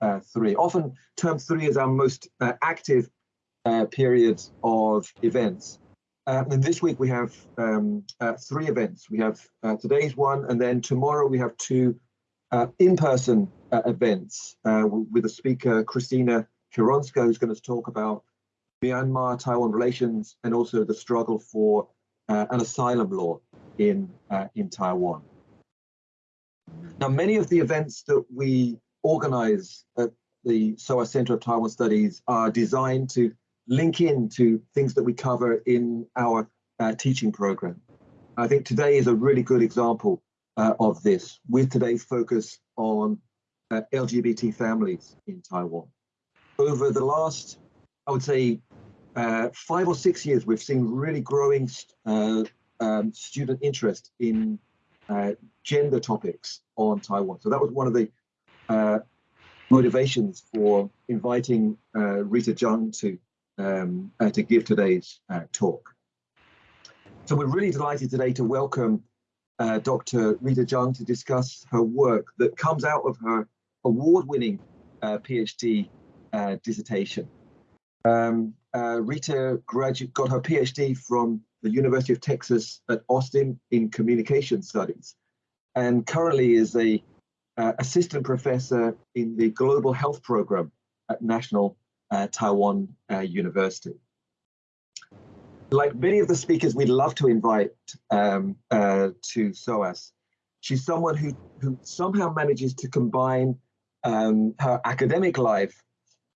uh, three. Often term three is our most uh, active uh, period of events. Uh, and this week we have um, uh, three events. We have uh, today's one, and then tomorrow we have two in-person events with the speaker, Christina Kironska, who's going to talk about Myanmar-Taiwan relations and also the struggle for an asylum law in, in Taiwan. Now, many of the events that we organize at the SOAS Center of Taiwan Studies are designed to link in to things that we cover in our uh, teaching program. I think today is a really good example uh, of this with today's focus on uh, LGBT families in Taiwan. Over the last, I would say, uh, five or six years, we've seen really growing uh, um, student interest in uh, gender topics on Taiwan. So that was one of the motivations for inviting Rita Jung to um, uh, to give today's uh, talk. So we're really delighted today to welcome uh, Dr. Rita Jung to discuss her work that comes out of her award-winning uh, PhD uh, dissertation. Um, uh, Rita got her PhD from the University of Texas at Austin in communication studies and currently is a assistant professor in the global health program at National uh, Taiwan uh, University. Like many of the speakers we'd love to invite um, uh, to SOAS, she's someone who, who somehow manages to combine um, her academic life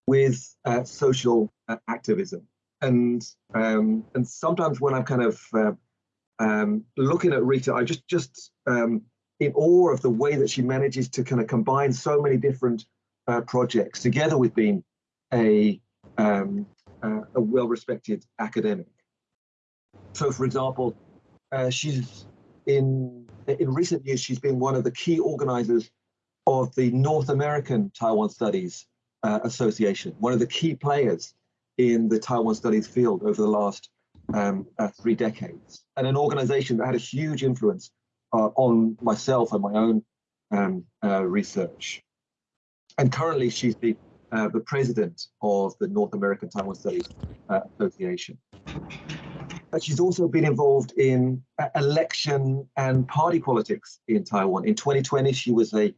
with uh, social uh, activism. And um, and sometimes when I'm kind of uh, um, looking at Rita, I just just um, in awe of the way that she manages to kind of combine so many different uh, projects together with being a, um, uh, a well-respected academic. So, for example, uh, she's in in recent years she's been one of the key organizers of the North American Taiwan Studies uh, Association, one of the key players in the Taiwan Studies field over the last um, uh, three decades, and an organization that had a huge influence uh, on myself and my own um, uh, research. And currently, she's the uh, the president of the North American Taiwan Studies uh, Association. But she's also been involved in uh, election and party politics in Taiwan. In 2020, she was a,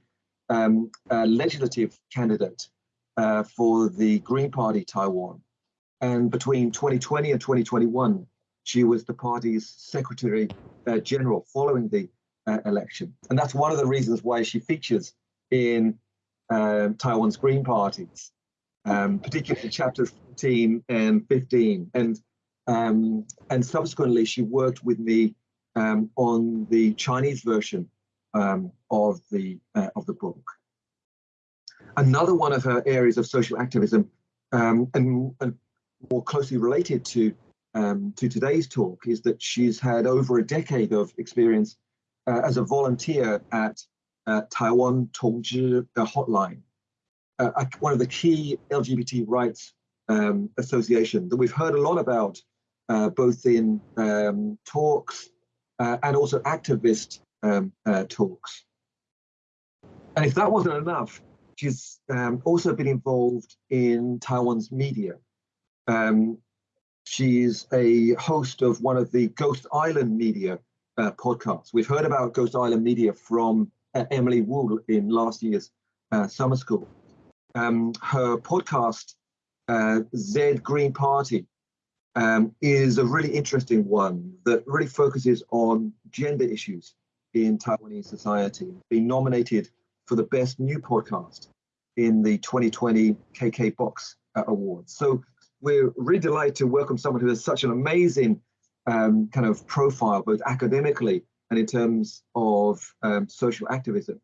um, a legislative candidate uh, for the Green Party Taiwan. And between 2020 and 2021, she was the party's Secretary uh, General following the uh, election. And that's one of the reasons why she features in um, Taiwan's Green parties, um, particularly chapters 14 and 15. And um, and subsequently, she worked with me um, on the Chinese version um, of the uh, of the book. Another one of her areas of social activism, um, and, and, more closely related to to today's talk, is that she's had over a decade of experience uh, as a volunteer at uh, Taiwan Tongzhi Hotline, uh, one of the key LGBT rights um, association that we've heard a lot about, uh, both in um, talks uh, and also activist um, uh, talks. And if that wasn't enough, she's um, also been involved in Taiwan's media. Um, she's a host of one of the Ghost Island Media uh, podcasts. We've heard about Ghost Island Media from uh, Emily Wu in last year's uh, summer school. Um, her podcast, uh, Z Green Party, um, is a really interesting one that really focuses on gender issues in Taiwanese society, being nominated for the best new podcast in the 2020 KKBOX uh, Awards. So we're really delighted to welcome someone who has such an amazing um, kind of profile, both academically and in terms of um, social activism.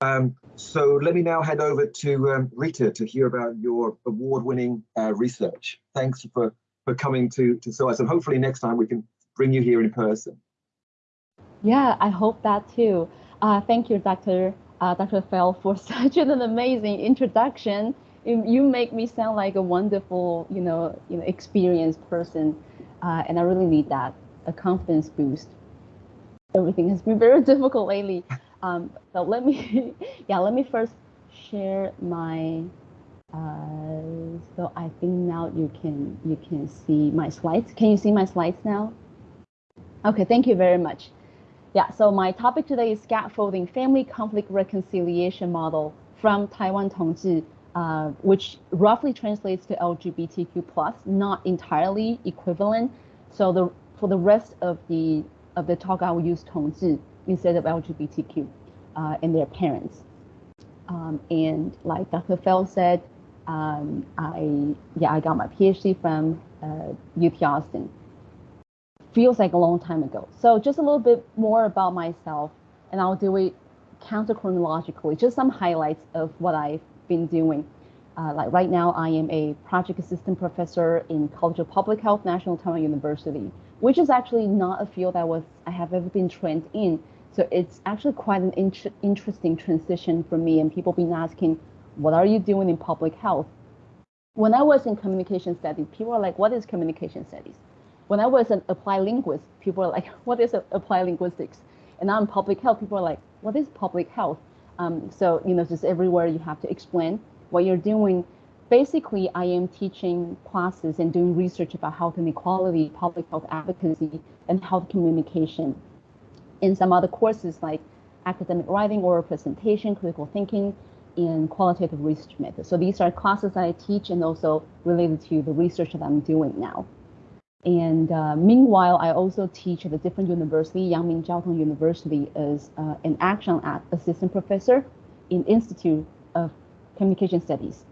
Um, so let me now hand over to um, Rita to hear about your award-winning uh, research. Thanks for, for coming to, to SOAS, and hopefully next time we can bring you here in person. Yeah, I hope that too. Uh, thank you, Dr. Uh, Dr. Fell, for such an amazing introduction. You make me sound like a wonderful, you know, you know, experienced person, uh, and I really need that, a confidence boost everything has been very difficult lately. Um, so let me, yeah, let me first share my, uh, so I think now you can, you can see my slides. Can you see my slides now? Okay, thank you very much. Yeah, so my topic today is scaffolding family conflict reconciliation model from Taiwan Tongzhi, uh, which roughly translates to LGBTQ plus, not entirely equivalent. So the for the rest of the of the talk, I will use Tongzhi instead of LGBTQ uh, and their parents. Um, and like Dr. Fell said, um, I yeah I got my PhD from uh, UT Austin feels like a long time ago. So just a little bit more about myself, and I'll do it counter chronologically, just some highlights of what I've been doing. Uh, like right now, I am a project assistant professor in College of Public Health, National Taiwan University, which is actually not a field I was I have ever been trained in. So it's actually quite an int interesting transition for me. And people been asking, what are you doing in public health? When I was in communication studies, people are like, what is communication studies? when I was an applied linguist, people are like, what is applied linguistics? And now in public health, people are like, what is public health? Um, so, you know, just everywhere you have to explain what you're doing. Basically, I am teaching classes and doing research about health inequality, public health advocacy, and health communication. In some other courses like academic writing, oral presentation, critical thinking, and qualitative research methods. So these are classes I teach and also related to the research that I'm doing now. And uh, meanwhile, I also teach at a different university, Yang Ming Chiao Tung University, as uh, an action assistant professor in Institute of Communication Studies.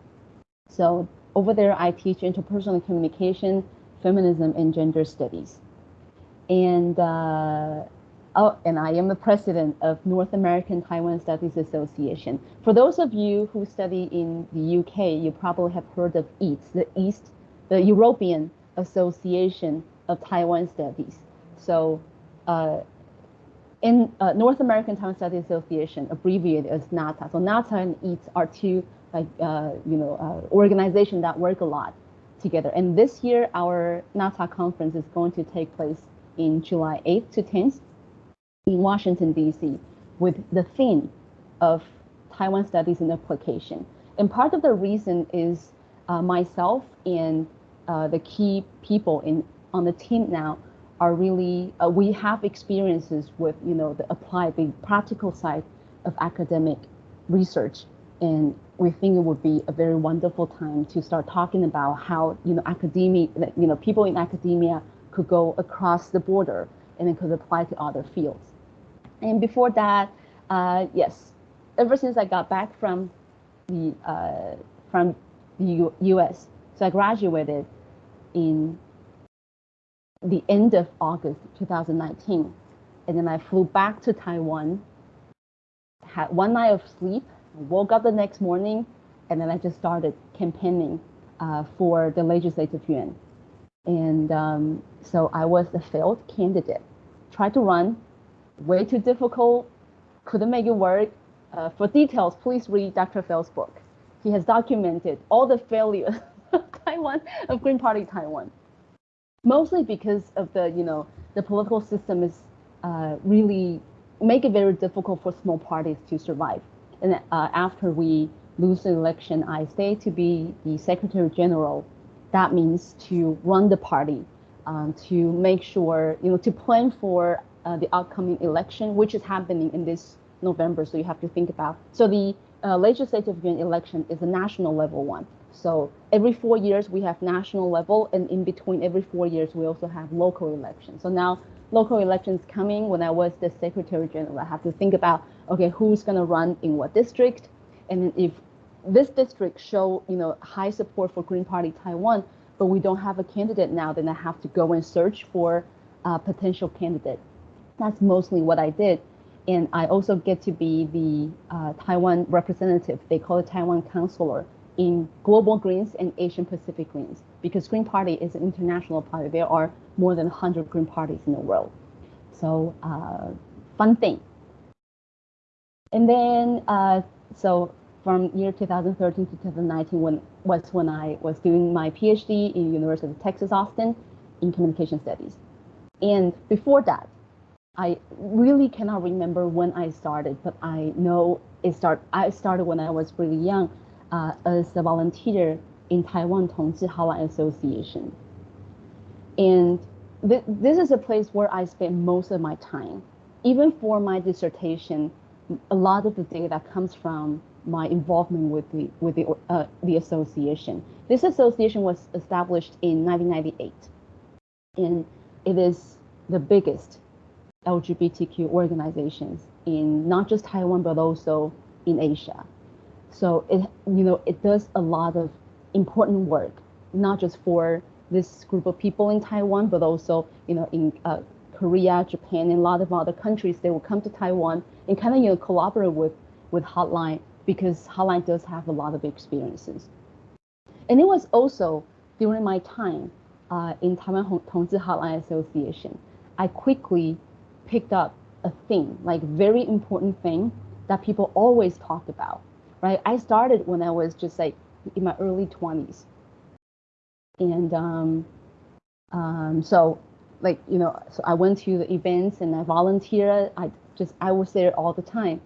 So over there, I teach interpersonal communication, feminism, and gender studies. And uh, oh, and I am the president of North American Taiwan Studies Association. For those of you who study in the UK, you probably have heard of EATS, the East, the European Association of Taiwan Studies. So uh, in uh, North American Taiwan Studies Association, abbreviated as NATSA. So NATSA and EATS are two like uh, you know uh, organizations that work a lot together. And this year, our NATSA conference is going to take place in July 8th to 10th in Washington D.C. with the theme of Taiwan Studies and Application. And part of the reason is uh, myself and uh, the key people in on the team now are really uh, we have experiences with you know the applied the practical side of academic research. And we think it would be a very wonderful time to start talking about how you know academia you know people in academia could go across the border and then could apply to other fields. And before that uh, yes ever since i got back from the uh, from the U us so I graduated in the end of August 2019. And then I flew back to Taiwan, had one night of sleep, woke up the next morning, and then I just started campaigning uh, for the legislative yuan. And um, so I was a failed candidate. Tried to run, way too difficult, couldn't make it work. Uh, for details, please read Dr. Fell's book. He has documented all the failures Taiwan, of Green Party Taiwan. Mostly because of the, you know, the political system is uh, really make it very difficult for small parties to survive. And uh, after we lose the election, I stay to be the Secretary General. That means to run the party, um, to make sure, you know, to plan for uh, the upcoming election, which is happening in this November. So you have to think about. So the uh, legislative election is a national level one. So every four years we have national level, and in between every four years we also have local elections. So now local elections coming. When I was the Secretary General, I have to think about okay, who's going to run in what district, and if this district show you know high support for Green Party Taiwan, but we don't have a candidate now, then I have to go and search for a potential candidate. That's mostly what I did. And I also get to be the uh, Taiwan representative. They call it Taiwan counselor in global greens and Asian Pacific greens because Green Party is an international party. There are more than 100 Green parties in the world. So uh, fun thing. And then, uh, so from year 2013 to 2019 when, was when I was doing my PhD in University of Texas, Austin in communication studies. And before that, I really cannot remember when I started, but I know it start I started when I was really young uh, as a volunteer in Taiwan Tongzhi Hotline Association. And th this is a place where I spend most of my time. Even for my dissertation, a lot of the data comes from my involvement with the with the uh, the association. This association was established in 1998, and it is the biggest LGBTQ organizations in not just Taiwan but also in Asia. So it you know it does a lot of important work, not just for this group of people in Taiwan, but also you know in uh, Korea, Japan, and a lot of other countries. They will come to Taiwan and kind of you know collaborate with with Hotline because Hotline does have a lot of experiences. And it was also during my time uh, in Taiwan Tongzhi Hotline Association, I quickly picked up a thing, like very important thing that people always talked about, right? I started when I was just like in my early 20s. And um, um, so like, you know, so I went to the events and I volunteered. I just, I was there all the time.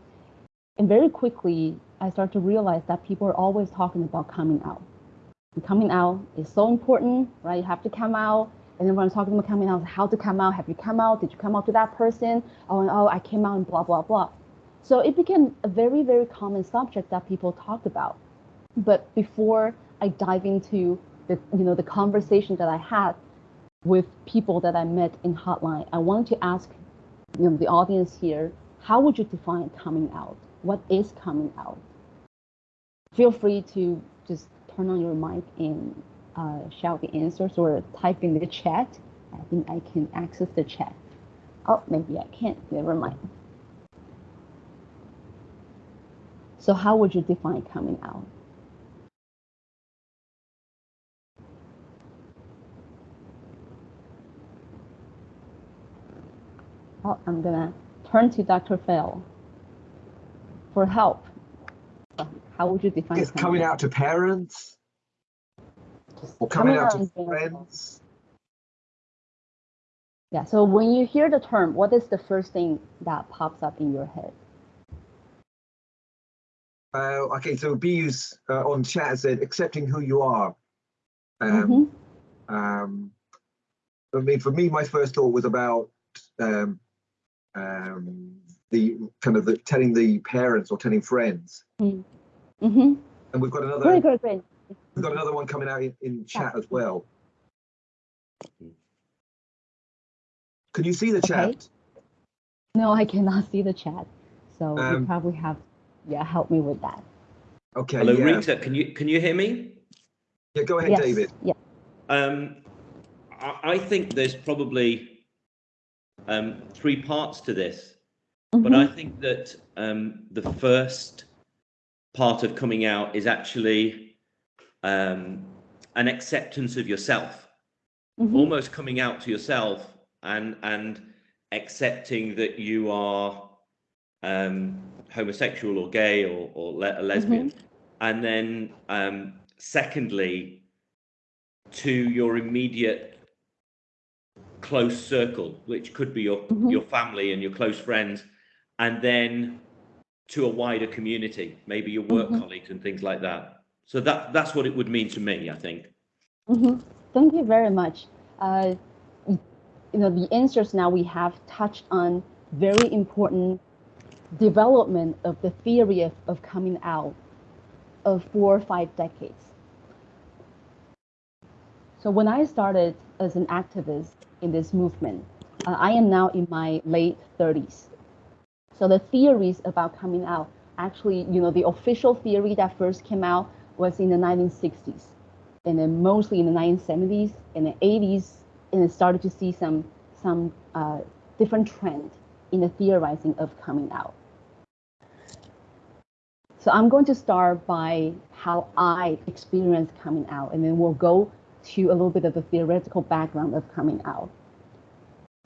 And very quickly, I started to realize that people are always talking about coming out. And coming out is so important, right? You have to come out. And everyone's talking about coming out, how to come out. Have you come out? Did you come out to that person? Oh, and, oh, I came out and blah, blah, blah. So it became a very, very common subject that people talked about. But before I dive into the, you know, the conversation that I had with people that I met in Hotline, I wanted to ask you know, the audience here, how would you define coming out? What is coming out? Feel free to just turn on your mic and uh, shout the answers or type in the chat. I think I can access the chat. Oh, maybe I can't, never mind. So how would you define coming out? Oh, I'm gonna turn to Dr. Fell for help. How would you define It's coming out to parents or coming, out, to friends. Yeah, so when you hear the term, what is the first thing that pops up in your head? Uh, okay, so Bees uh, on chat said accepting who you are. Um, Mm-hmm. um, I mean, for me, my first thought was about um, um, the kind of the telling the parents or telling friends. Mm-hmm. And we've got another Great, great, great. we've got another one coming out in, in chat as well. Can you see the Okay. chat? No, I cannot see the chat. So you Um, probably have, yeah, help me with that. Okay. Hello, yeah. Rita. Can you can you hear me? Yeah, go ahead, yes. David. Yeah. Um, I, I think there's probably um, three parts to this, but I Mhm. think that um, the first part of coming out is actually um, an acceptance of yourself, Mhm. almost coming out to yourself and and accepting that you are um, homosexual or gay or, or le- a lesbian. And then, um, secondly, to your immediate close circle, which could be your Mhm. your family and your close friends, and then to a wider community, maybe your work Mhm. colleagues and things like that. So that that's what it would mean to me, I think. Mhm. Thank you very much. Uh, you know, the answers now we have touched on very important development of the theory of, of coming out of four or five decades. So when I started as an activist in this movement, uh, I am now in my late 30s. So the theories about coming out, actually, you know, the official theory that first came out was in the 1960s and then mostly in the 1970s and the 80s, and it started to see some some uh, different trend in the theorizing of coming out. So I'm going to start by how I experienced coming out, and then we'll go to a little bit of the theoretical background of coming out.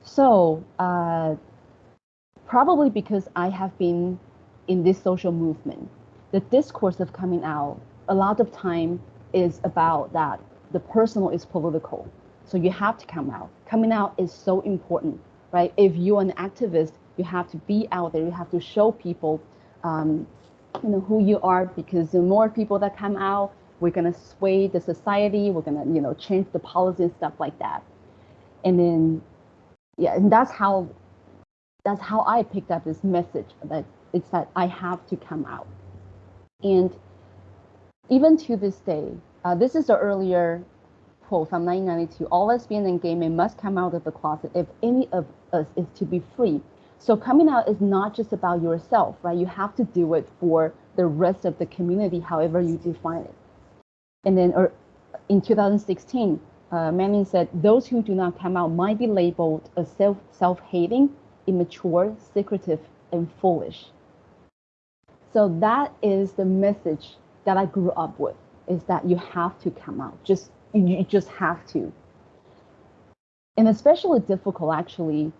So uh, probably because I have been in this social movement, the discourse of coming out a lot of time is about that the personal is political. So you have to come out. Coming out is so important, right? If you're an activist, you have to be out there. You have to show people um, you know, who you are because the more people that come out, we're gonna sway the society, we're gonna, you know, change the policy and stuff like that. And then, yeah, and that's how, that's how I picked up this message that it's that I have to come out. And even to this day, uh, this is the earlier quote from 1992, all lesbian and gay men must come out of the closet if any of us is to be free. So coming out is not just about yourself, right? You have to do it for the rest of the community, however you define it. And then or in 2016, uh, Manning said, those who do not come out might be labeled as self, self-hating, immature, secretive, and foolish. So that is the message that I grew up with, is that you have to come out. Just you just have to. And especially difficult, actually.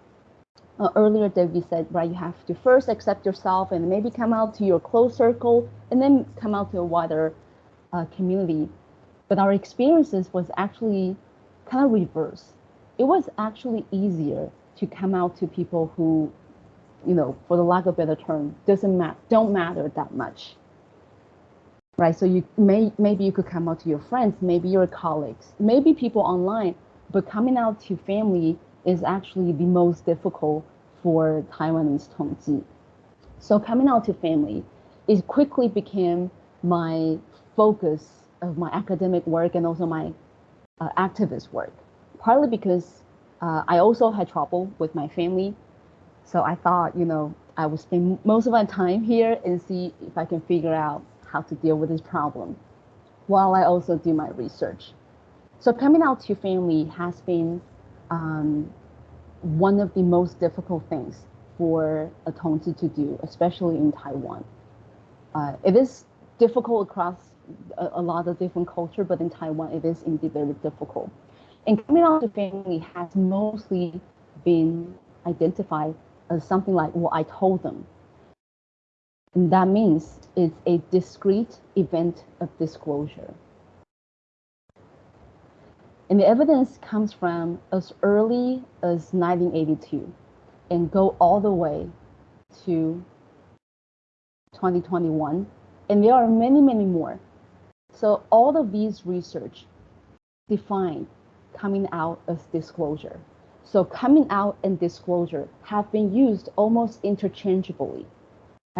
Uh, earlier, Debbie said, right, you have to first accept yourself and maybe come out to your close circle and then come out to a wider uh, community. But our experiences was actually kind of reverse. It was actually easier to come out to people who, you know, for the lack of a better term, doesn't matter, don't matter that much right? So you may maybe you could come out to your friends, maybe your colleagues, maybe people online, but coming out to family is actually the most difficult for Taiwanese Tongzhi. So coming out to family, it quickly became my focus of my academic work and also my uh, activist work. Partly because uh, I also had trouble with my family, so I thought, you know, I would spend most of my time here and see if I can figure out how to deal with this problem while I also do my research. So coming out to family has been um, one of the most difficult things for a Tongzhi to do, especially in Taiwan. Uh, it is difficult across a, a, lot of different culture, but in Taiwan, it is indeed very difficult. And coming out to family has mostly been identified as something like what I told them and that means it's a discrete event of disclosure. And the evidence comes from as early as 1982 and go all the way to 2021. And there are many, many more. So all of these research define coming out as disclosure. So coming out and disclosure have been used almost interchangeably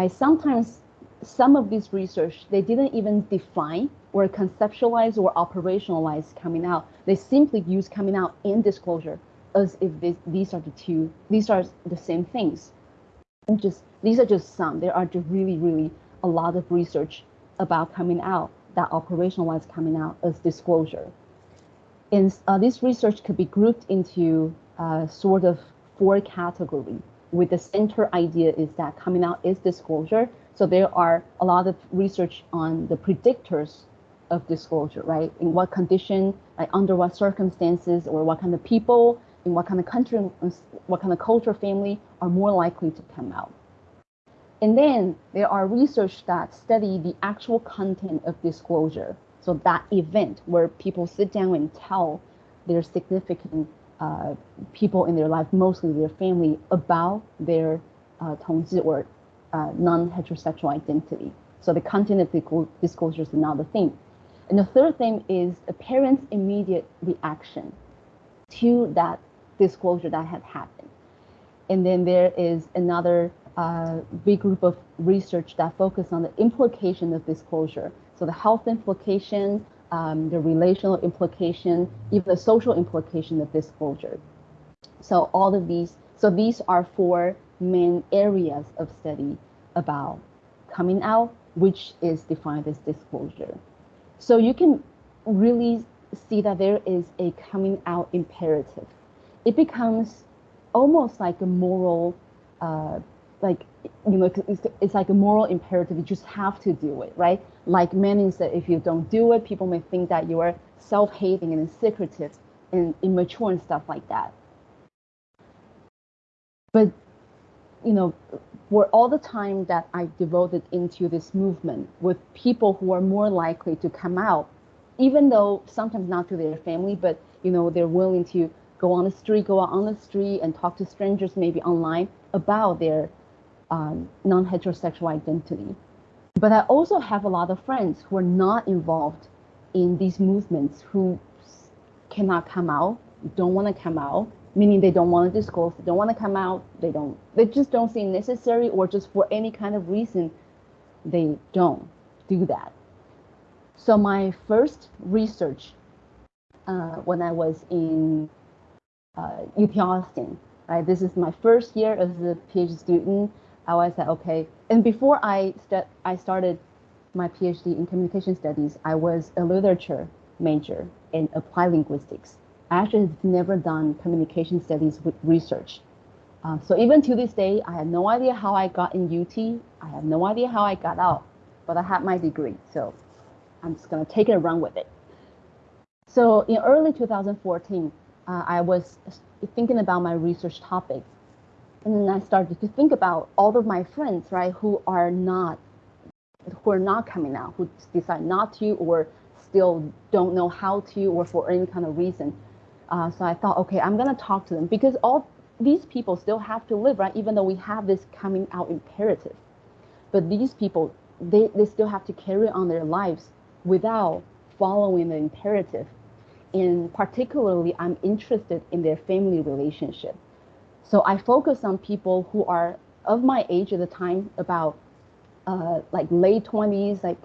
I Sometimes some of this research, they didn't even define or conceptualize or operationalize coming out. They simply use coming out and disclosure as if this, these are the two, these are the same things. And just these are just some. There are just really, really a lot of research about coming out that operationalize coming out as disclosure. And uh, this research could be grouped into uh, sort of four categories with the center idea is that coming out is disclosure. So there are a lot of research on the predictors of disclosure, right? In what condition, like under what circumstances, or what kind of people, in what kind of country, what kind of culture, family are more likely to come out. And then there are research that study the actual content of disclosure. So that event where people sit down and tell their significant uh, people in their life, mostly their family, about their uh, Tongzhi or uh, non-heterosexual identity. So the content of disclosure is another thing. And the third thing is a parent's immediate reaction to that disclosure that had happened. And then there is another uh, big group of research that focus on the implication of disclosure. So the health implication, um, the relational implication, even the social implication of disclosure. So all of these, so these are four main areas of study about coming out, which is defined as disclosure. So you can really see that there is a coming out imperative. It becomes almost like a moral, uh, like you know, it's, it's like a moral imperative. You just have to do it, right? Like Manning said, if you don't do it, people may think that you are self-hating and secretive and immature and stuff like that. But, you know, for all the time that I devoted into this movement with people who are more likely to come out, even though sometimes not to their family, but, you know, they're willing to go on the street, go out on the street and talk to strangers, maybe online, about their um, non-heterosexual identity. But I also have a lot of friends who are not involved in these movements who cannot come out, don't want to come out, meaning they don't want to disclose, they don't want to come out, they don't, they just don't see necessary, or just for any kind of reason, they don't do that. So my first research uh, when I was in uh, UT Austin, right? This is my first year as a PhD student. I was like, okay. And before I st- I started my PhD in communication studies, I was a literature major in applied linguistics. I actually have never done communication studies with research. Uh, so even to this day, I have no idea how I got in UT. I have no idea how I got out, but I had my degree. So I'm just gonna take it and run with it. So in early 2014, uh, I was thinking about my research topic. And then I started to think about all of my friends, right, who are not, who are not coming out, who decide not to, or still don't know how to, or for any kind of reason. Uh, so I thought, okay, I'm gonna talk to them because all these people still have to live, right? Even though we have this coming out imperative, but these people, they, they still have to carry on their lives without following the imperative and particularly I'm interested in their family relationship. So I focus on people who are of my age at the time, about uh, like late 20s, like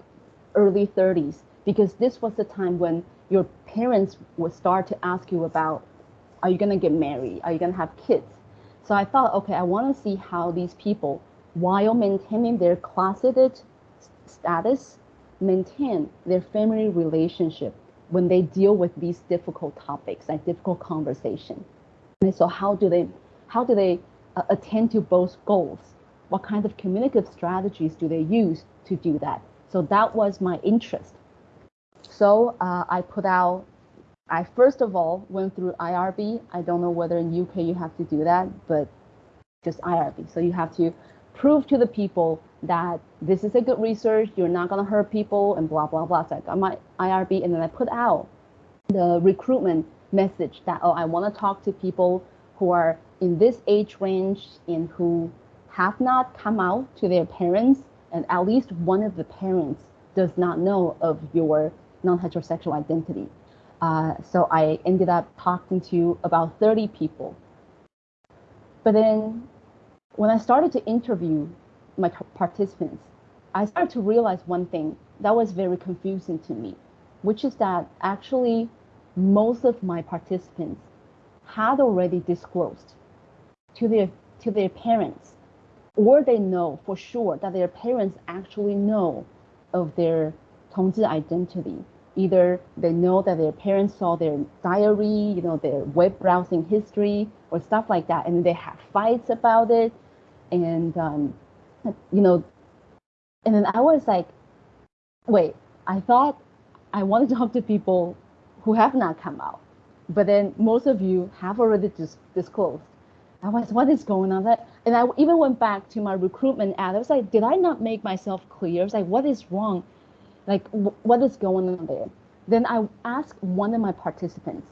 early 30s, because this was the time when your parents would start to ask you about, are you gonna get married? Are you gonna have kids? So I thought, okay, I wanna see how these people, while maintaining their closeted status, maintain their family relationship when they deal with these difficult topics, like difficult conversation. And so how do they how do they uh, attend to both goals? What kind of communicative strategies do they use to do that? So that was my interest. So uh, I put out, I first of all went through IRB. I don't know whether in UK you have to do that, but just IRB. So you have to prove to the people that this is a good research, you're not going to hurt people, and blah, blah, blah. So I got my IRB, and then I put out the recruitment message that, oh, I want to talk to people who are in this age range and who have not come out to their parents, and at least one of the parents does not know of your non-heterosexual identity. Uh, so I ended up talking to about 30 people. But then when I started to interview my participants, I started to realize one thing that was very confusing to me, which is that actually most of my participants had already disclosed to their to their parents, or they know for sure that their parents actually know of their 同志 identity. Either they know that their parents saw their diary, you know, their web browsing history or stuff like that, and they have fights about it and um, you know, and then I was like, wait, I thought I wanted to talk to people who have not come out, but then most of you have already dis- disclosed. I was, what is going on? That, and I even went back to my recruitment ad. I was like, did I not make myself clear? I was like, what is wrong? Like, what is going on there? Then I asked one of my participants.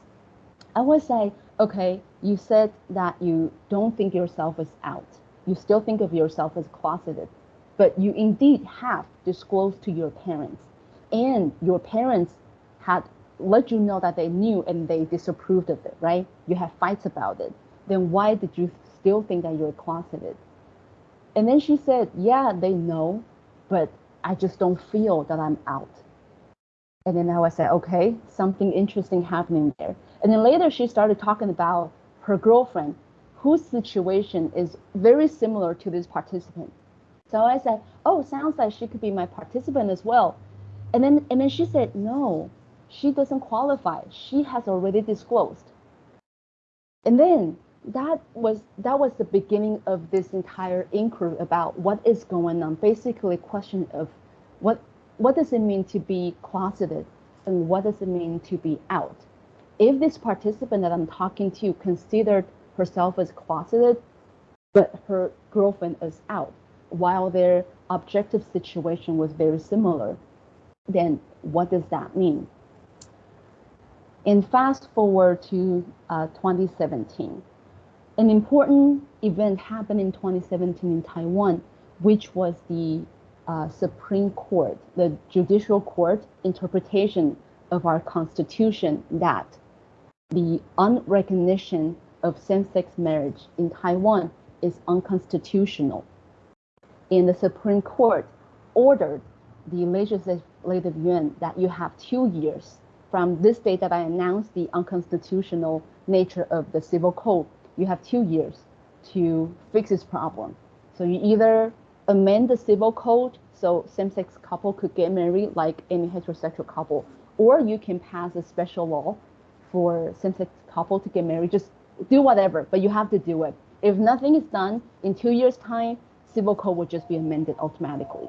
I was say okay, you said that you don't think yourself is out you still think of yourself as closeted, but you indeed have disclosed to your parents, and your parents had let you know that they knew and they disapproved of it, right? You have fights about it. Then why did you still think that you're closeted? And then she said, Yeah, they know, but I just don't feel that I'm out. And then I was like, okay, something interesting happening there. And then later she started talking about her girlfriend whose situation is very similar to this participant. So I said, oh, sounds like she could be my participant as well. And then, and then she said, no, she doesn't qualify. She has already disclosed. And then that was that was the beginning of this entire inquiry about what is going on. Basically, a question of what what does it mean to be closeted and what does it mean to be out? If this participant that I'm talking to considered herself as closeted, but her girlfriend is out, while their objective situation was very similar, then what does that mean? And fast forward to uh, 2017, an important event happened in 2017 in Taiwan, which was the uh, Supreme Court, the judicial court interpretation of our constitution that the unrecognition of same-sex marriage in Taiwan is unconstitutional. And the Supreme Court ordered the legislative yuan that you have two years from this date that I announced the unconstitutional nature of the civil code, you have two years to fix this problem. So you either amend the civil code so same-sex couple could get married like any heterosexual couple, or you can pass a special law for same-sex couple to get married. Just do whatever, but you have to do it. If nothing is done in two years' time, civil code will just be amended automatically.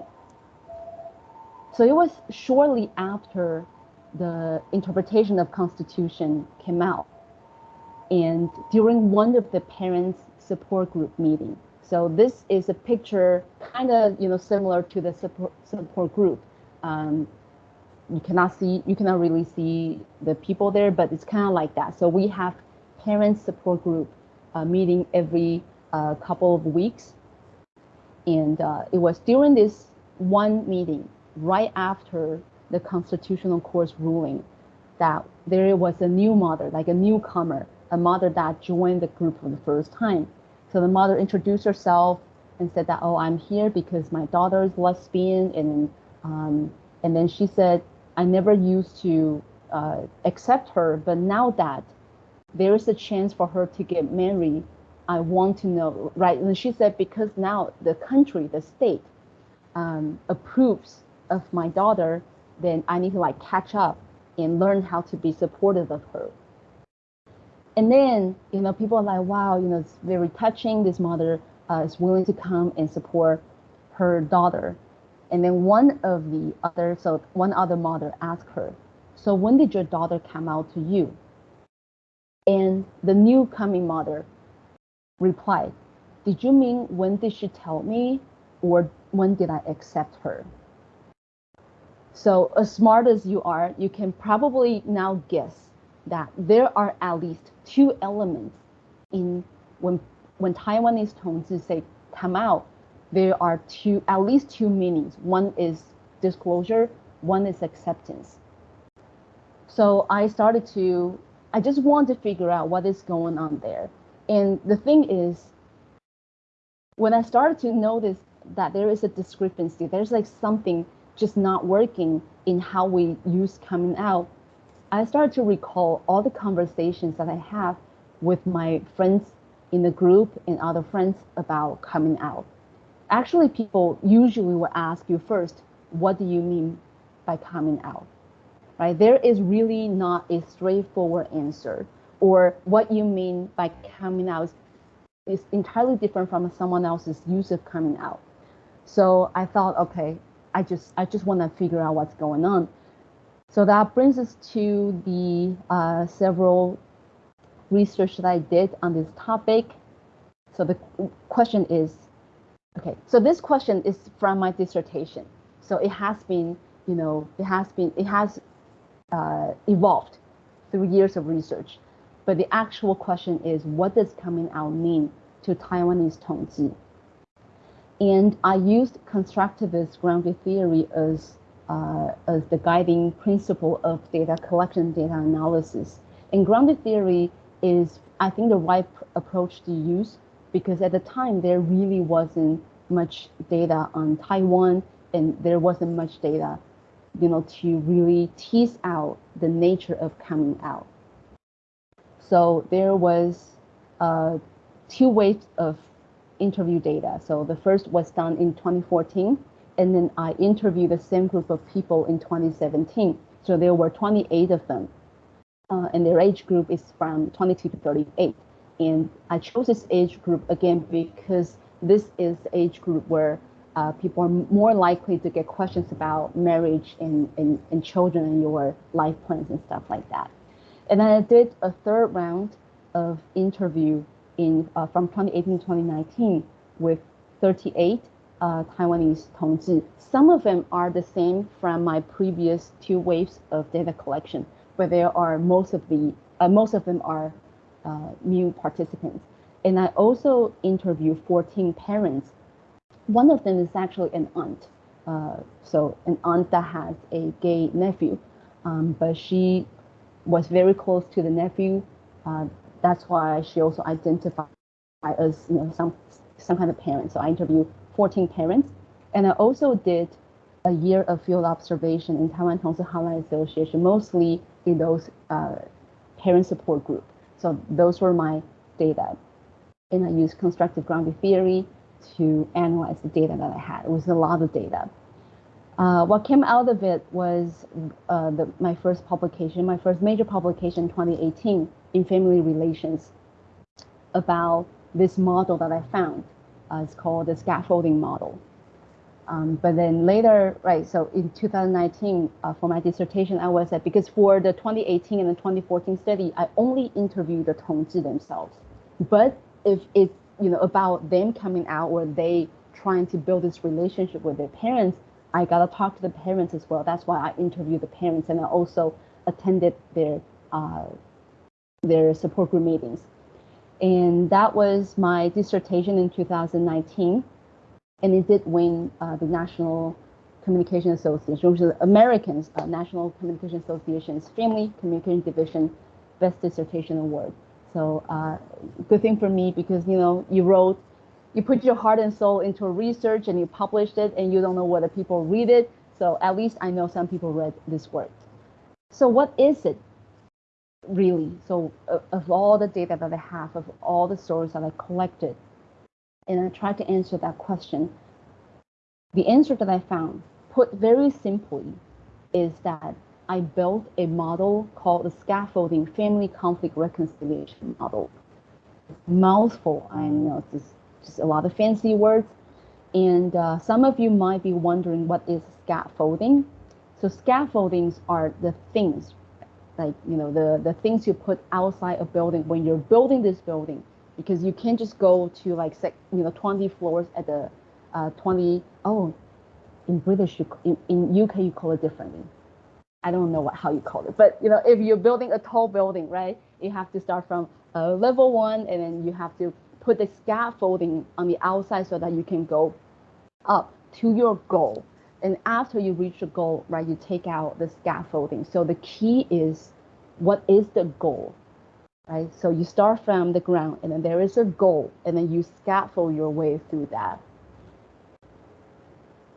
So it was shortly after the interpretation of constitution came out and during one of the parents support group meeting. So this is a picture kind of you know similar to the support, support group. Um, you cannot see you cannot really see the people there but it's kind of like that. So we have parent support group uh, meeting every uh, couple of weeks. And uh, it was during this one meeting right after the constitutional court's ruling that there was a new mother, like a newcomer, a mother that joined the group for the first time. So the mother introduced herself and said that, oh, I'm here because my daughter is lesbian. And, um, and then she said, I never used to uh, accept her, but now that there is a chance for her to get married, I want to know, right? And she said, because now the country, the state, um, approves of my daughter, then I need to like catch up and learn how to be supportive of her. And then, you know, people are like, wow, you know, it's very touching. This mother uh, is willing to come and support her daughter. And then one of the other, so one other mother asked her, so when did your daughter come out to you? And the new coming mother replied, did you mean when did she tell me or when did I accept her? So as smart as you are, you can probably now guess that there are at least two elements in when when Taiwanese Tongzhi say come out, there are two at least two meanings. One is disclosure, one is acceptance. So I started to I just want to figure out what is going on there. And the thing is, when I started to notice that there is a discrepancy, there's like something just not working in how we use coming out, I started to recall all the conversations that I have with my friends in the group and other friends about coming out. Actually, people usually will ask you first, what do you mean by coming out? Right? There is really not a straightforward answer or what you mean by coming out is entirely different from someone else's use of coming out. So I thought, okay, I just I just want to figure out what's going on. So that brings us to the uh, several research that I did on this topic. So the question is, okay, so this question is from my dissertation. So it has been, you know, it has been, it has uh, evolved through years of research. But the actual question is, what does coming out mean to Taiwanese Tongzhi? And I used constructivist grounded theory as, uh, as the guiding principle of data collection, data analysis. And grounded theory is, I think, the right approach to use because at the time there really wasn't much data on Taiwan and there wasn't much data, you know, to really tease out the nature of coming out. So there was uh, two ways of interview data. So the first was done in 2014, and then I interviewed the same group of people in 2017. So there were 28 of them, uh, and their age group is from 22 to 38. And I chose this age group again because this is the age group where uh, people are more likely to get questions about marriage and, and, and children and your life plans and stuff like that. And then I did a third round of interview in uh, from 2018 to 2019 with 38 uh, Taiwanese Tongzhi. Some of them are the same from my previous two waves of data collection, but there are most of the uh, most of them are uh, new participants. And I also interviewed 14 parents. One of them is actually an aunt. uh, so an aunt that has a gay nephew, um, but she was very close to the nephew. Uh, that's why she also identified as you know some some kind of parent. So I interviewed 14 parents, and I also did a year of field observation in Taiwan Tongzhi Hotline Association, mostly in those uh, parent support group. So those were my data. And I used constructive grounding theory to analyze the data that I had. It was a lot of data. Uh, what came out of it was uh, the, my first publication, my first major publication in 2018 in family relations about this model that I found. Uh, it's called the scaffolding model. Um, but then later, right, so in 2019, uh, for my dissertation, I was at, because for the 2018 and the 2014 study, I only interviewed the Tongzhi themselves. But if it's, you know, about them coming out or they trying to build this relationship with their parents, I got to talk to the parents as well. That's why I interviewed the parents and I also attended their, uh, their support group meetings. And that was my dissertation in 2019 and it did win uh, the National Communication Association, which is Americans uh, National Communication Association's Family Communication Division Best Dissertation Award. So uh, good thing for me because you know you wrote, you put your heart and soul into research and you published it, and you don't know whether people read it. So at least I know some people read this work. So what is it really? So of all the data that I have, of all the stories that I collected, and I tried to answer that question. The answer that I found, put very simply, is that I built a model called the scaffolding family conflict reconciliation model. Mouthful, I know it's just, just a lot of fancy words. And uh, some of you might be wondering what is scaffolding. So scaffoldings are the things, like you know, the, the things you put outside a building when you're building this building because you can't just go to like you know 20 floors at the uh, 20 oh in British you, in, in UK you call it differently. I don't know what how you call it but you know if you're building a tall building right you have to start from uh, level one and then you have to put the scaffolding on the outside so that you can go up to your goal and after you reach the goal right you take out the scaffolding so the key is what is the goal right? So you start from the ground and then there is a goal and then you scaffold your way through that.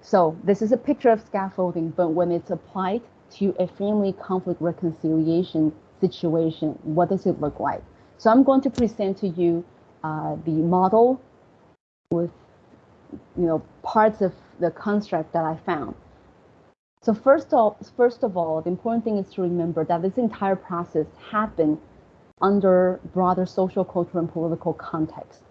So this is a picture of scaffolding, but when it's applied to a family conflict reconciliation situation, what does it look like? So I'm going to present to you uh, the model with you know parts of the construct that I found. So first of, first of all, the important thing is to remember that this entire process happened under broader social, cultural, and political context.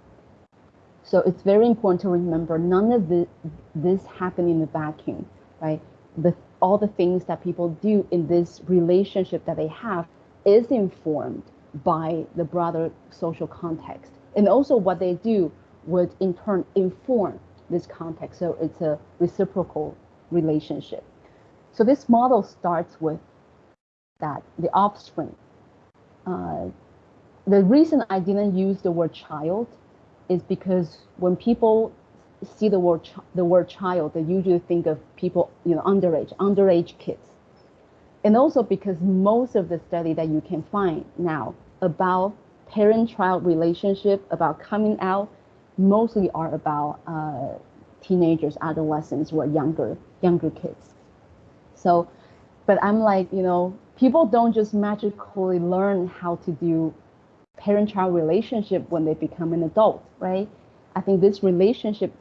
So it's very important to remember none of the, this happened in a vacuum, right? The, all the things that people do in this relationship that they have is informed by the broader social context. And also what they do would in turn inform this context. So it's a reciprocal relationship. So this model starts with that the offspring uh, the reason I didn't use the word child is because when people see the word the word child, they usually think of people, you know, underage, underage kids. And also because most of the study that you can find now about parent-child relationship, about coming out, mostly are about uh, teenagers, adolescents, or younger, younger kids. So, but I'm like, you know, people don't just magically learn how to do parent-child relationship when they become an adult, right? I think this relationship,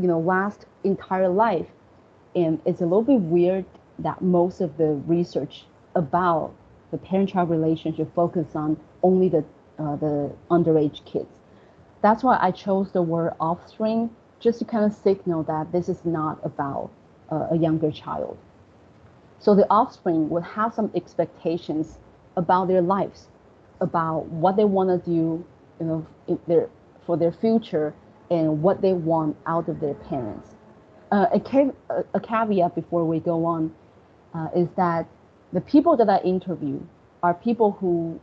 you know, lasts entire life, and it's a little bit weird that most of the research about the parent-child relationship focus on only the uh, the underage kids. That's why I chose the word offspring, just to kind of signal that this is not about uh, a younger child. So the offspring would have some expectations about their lives, about what they want to do, you know, their, for their future and what they want out of their parents. Uh, a, a, caveat before we go on uh, is that the people that I interview are people who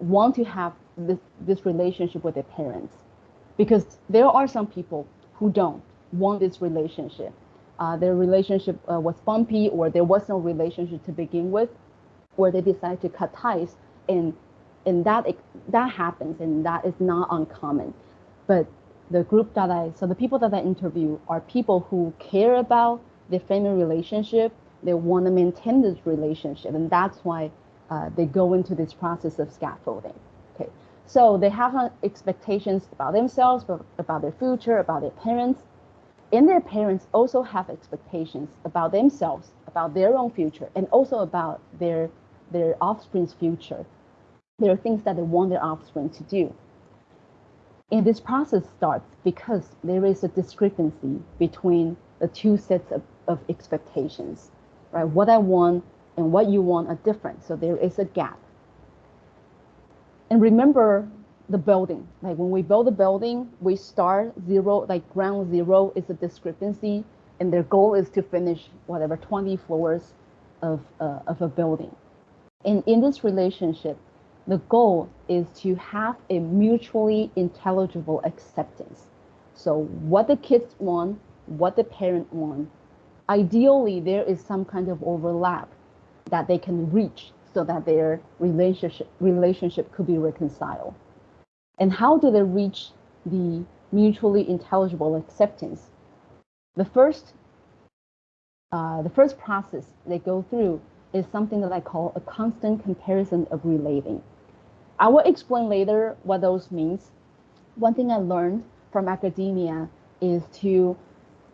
want to have this, this relationship with their parents because there are some people who don't want this relationship uh, their relationship uh, was bumpy or there was no relationship to begin with, or they decide to cut ties, and and that that happens, and that is not uncommon. But the group that I so the people that I interview are people who care about their family relationship. They want to maintain this relationship, and that's why uh, they go into this process of scaffolding. So they have expectations about themselves, about their future, about their parents, and their parents also have expectations about themselves, about their own future, and also about their their offspring's future. There are things that they want their offspring to do. And this process starts because there is a discrepancy between the two sets of, of expectations, right? What I want and what you want are different. So there is a gap. And remember the building. Like when we build a building, we start zero, like ground zero is a discrepancy, and their goal is to finish whatever 20 floors of, uh, of a building. And in this relationship, the goal is to have a mutually intelligible acceptance. So what the kids want, what the parent want, ideally there is some kind of overlap that they can reach so that their relationship relationship could be reconciled. And how do they reach the mutually intelligible acceptance? The first, uh, the first process they go through is something that I call a constant comparison of relating. I will explain later what those means. One thing I learned from academia is to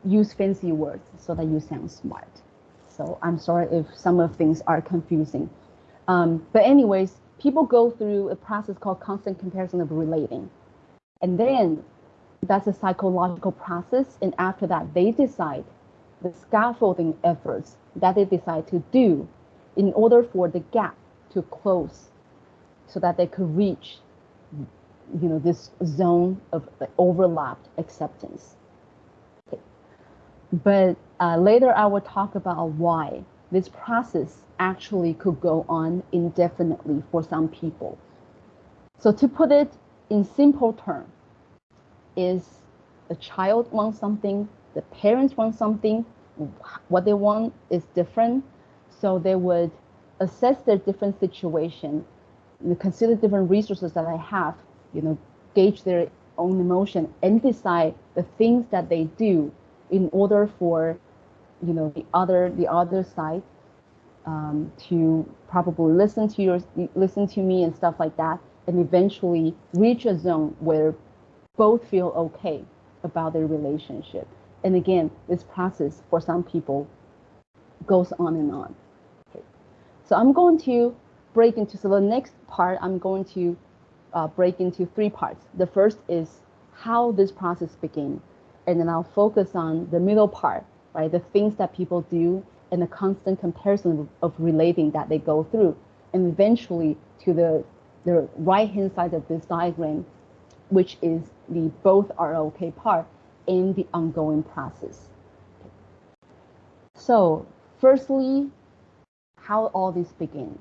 use fancy words so that you sound smart. So I'm sorry if some of things are confusing. Um, but anyways, people go through a process called constant comparison of relating. And then that's a psychological process. And after that, they decide the scaffolding efforts that they decide to do in order for the gap to close so that they could reach you know this zone of overlapped acceptance okay. but uh, later i will talk about why this process actually could go on indefinitely for some people. So to put it in simple terms, is the child wants something, the parents want something, what they want is different. So they would assess their different situation, consider different resources that I have, you know, gauge their own emotion and decide the things that they do in order for, you know, the other the other side um, to probably listen to your listen to me and stuff like that, and eventually reach a zone where both feel okay about their relationship. And again, this process for some people goes on and on. Okay. So I'm going to break into so the next part I'm going to uh, break into three parts. The first is how this process begins, and then I'll focus on the middle part, right? The things that people do and the constant comparison of relating that they go through. And eventually to the, the right hand side of this diagram, which is the both are okay part in the ongoing process. So firstly, how all this begin.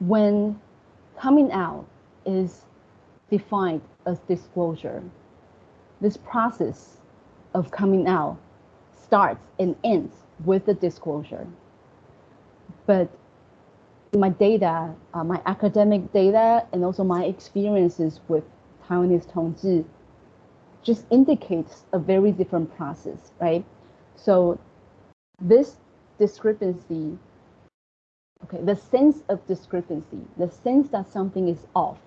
When coming out is defined as disclosure, this process of coming out starts and ends with the disclosure. But my data, uh, my academic data, and also my experiences with Taiwanese Tongzhi just indicates a very different process, right? So this discrepancy, okay, the sense of discrepancy, the sense that something is off,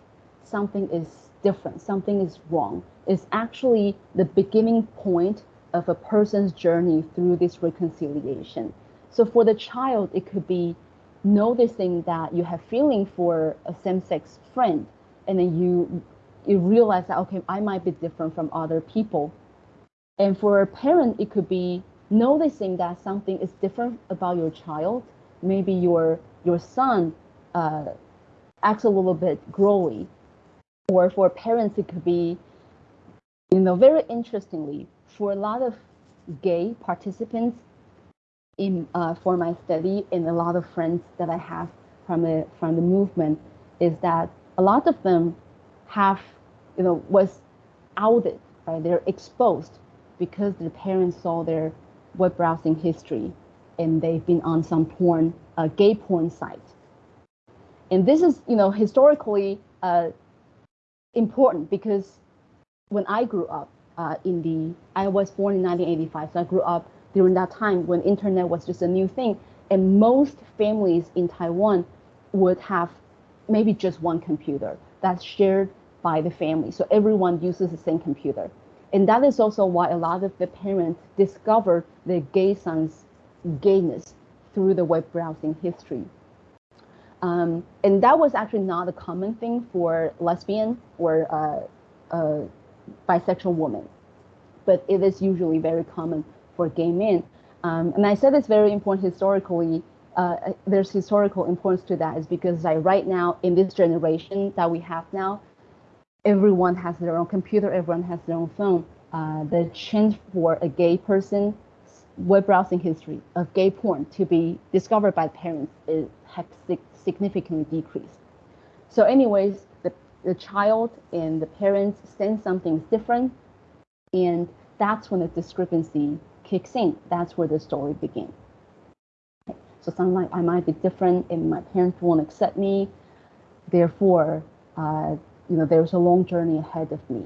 something is different, something is wrong, is actually the beginning point of a person's journey through this reconciliation. So for the child, it could be noticing that you have feeling for a same-sex friend, and then you you realize that okay, I might be different from other people. And for a parent, it could be noticing that something is different about your child. Maybe your your son uh, acts a little bit growly, or for parents, it could be you know, very interestingly, for a lot of gay participants in uh, for my study and a lot of friends that I have from the from the movement is that a lot of them have, you know, was outed, right? They're exposed because their parents saw their web browsing history and they've been on some porn, uh, gay porn site. And this is, you know, historically uh, important because when I grew up uh, in the, I was born in 1985, so I grew up during that time when internet was just a new thing. And most families in Taiwan would have maybe just one computer that's shared by the family. So everyone uses the same computer. And that is also why a lot of the parents discovered their gay son's gayness through the web browsing history. Um, and that was actually not a common thing for lesbian or uh, uh, bisexual women, but it is usually very common for gay men. Um, and I said it's very important historically. Uh, there's historical importance to that is because like right now in this generation that we have now, everyone has their own computer, everyone has their own phone. Uh, the chance for a gay person web browsing history of gay porn to be discovered by parents is, has significantly decreased. So anyways, the, the child and the parents sense something different, and that's when the discrepancy kicks in. That's where the story begins. Okay. So something like I might be different, and my parents won't accept me. Therefore, uh, you know, there's a long journey ahead of me.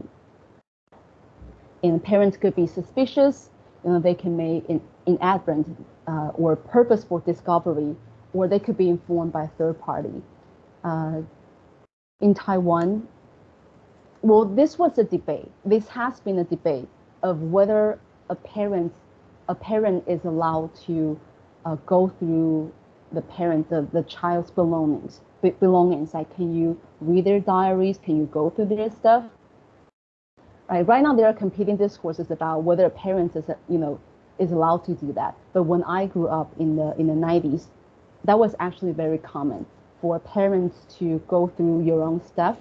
And parents could be suspicious. You know, they can make an inadvertent uh, or purposeful discovery, or they could be informed by a third party. Uh, in Taiwan, well, this was a debate. This has been a debate of whether a parent, a parent is allowed to uh, go through the parent, the, the child's belongings belongings. Like, can you read their diaries? Can you go through their stuff? Right. Right now, there are competing discourses about whether a parent is, you know, is allowed to do that. But when I grew up in the in the 90s, that was actually very common for parents to go through your own stuff,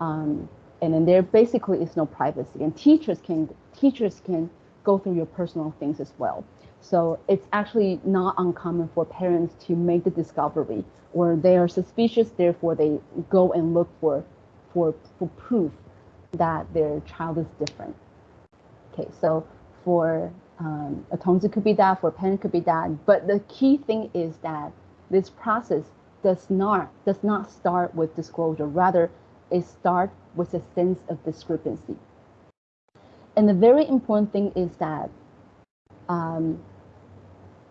um, and then there basically is no privacy. And teachers can teachers can go through your personal things as well. So it's actually not uncommon for parents to make the discovery or they are suspicious, therefore they go and look for, for, for proof that their child is different. Okay, so for um, a Tongzhi could be that, for a parent could be that, but the key thing is that this process does not does not start with disclosure, rather it starts with a sense of discrepancy. And the very important thing is that um,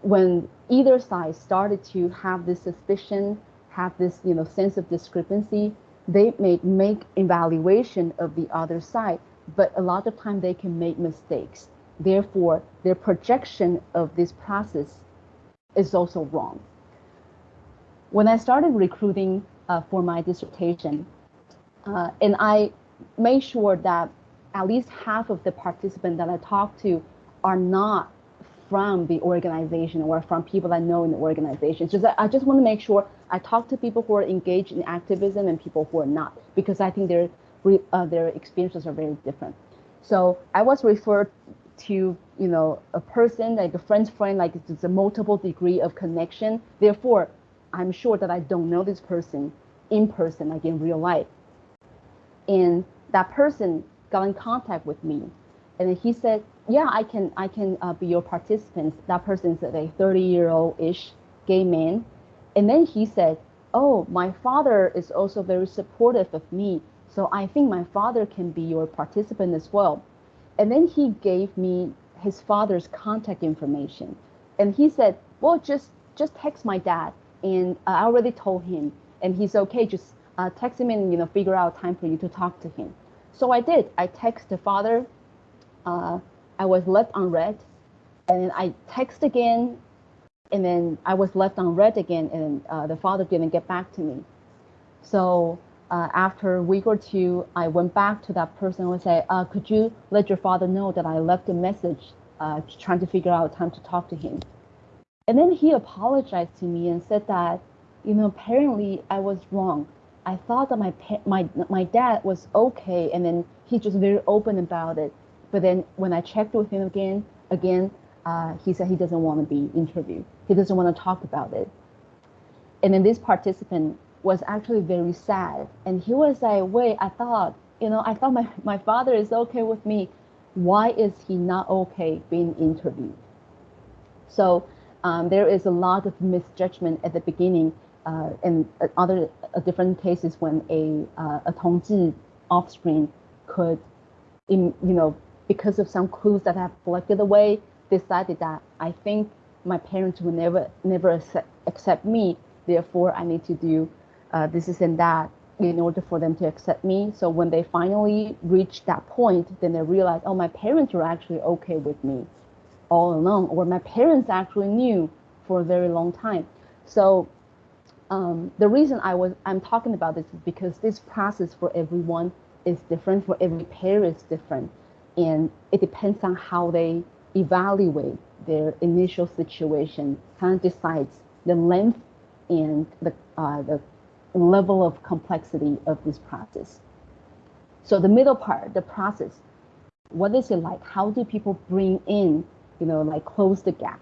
when either side started to have this suspicion, have this you know sense of discrepancy, they may make evaluation of the other side, but a lot of time they can make mistakes. Therefore, their projection of this process is also wrong. When I started recruiting uh, for my dissertation, uh, and I made sure that at least half of the participants that I talked to are not from the organization or from people I know in the organization. Just I just want to make sure I talk to people who are engaged in activism and people who are not, because I think their uh, their experiences are very different. So I was referred to you know a person like a friend's friend, like it's a multiple degree of connection. Therefore, I'm sure that I don't know this person in person, like in real life. And that person got in contact with me, and he said, yeah, I can I can uh, be your participant. That person is a 30 year old ish gay man, and then he said, oh, my father is also very supportive of me, so I think my father can be your participant as well. And then he gave me his father's contact information, and he said, well, just just text my dad, and I already told him, and he's okay. Just uh, text him and you know figure out time for you to talk to him. So I did. I text the father. Uh, I was left on unread, and then I text again, and then I was left on unread again, and uh, the father didn't get back to me. So uh, after a week or two, I went back to that person and say, uh, "Could you let your father know that I left a message, uh, trying to figure out time to talk to him?" And then he apologized to me and said that, you know, apparently I was wrong. I thought that my my my dad was okay, and then he's just very open about it. But then when I checked with him again, again, uh, he said he doesn't want to be interviewed. He doesn't want to talk about it. And then this participant was actually very sad. And he was like, wait, I thought, you know, I thought my, my father is okay with me. why is he not okay being interviewed? So um, there is a lot of misjudgment at the beginning uh, in other uh, different cases when a, uh, a Tongzhi offspring could, in, you know, because of some clues that have collected away, decided that I think my parents will never never accept, accept me. Therefore, I need to do uh, this, is and that in order for them to accept me. So when they finally reach that point, then they realize, oh, my parents were actually okay with me all along, or my parents actually knew for a very long time. So um, the reason I was I'm talking about this is because this process for everyone is different, for every pair is different, and it depends on how they evaluate their initial situation, kind of decides the length and the uh, the level of complexity of this process. So the middle part, the process, what is it like? How do people bring in, you know, like close the gap?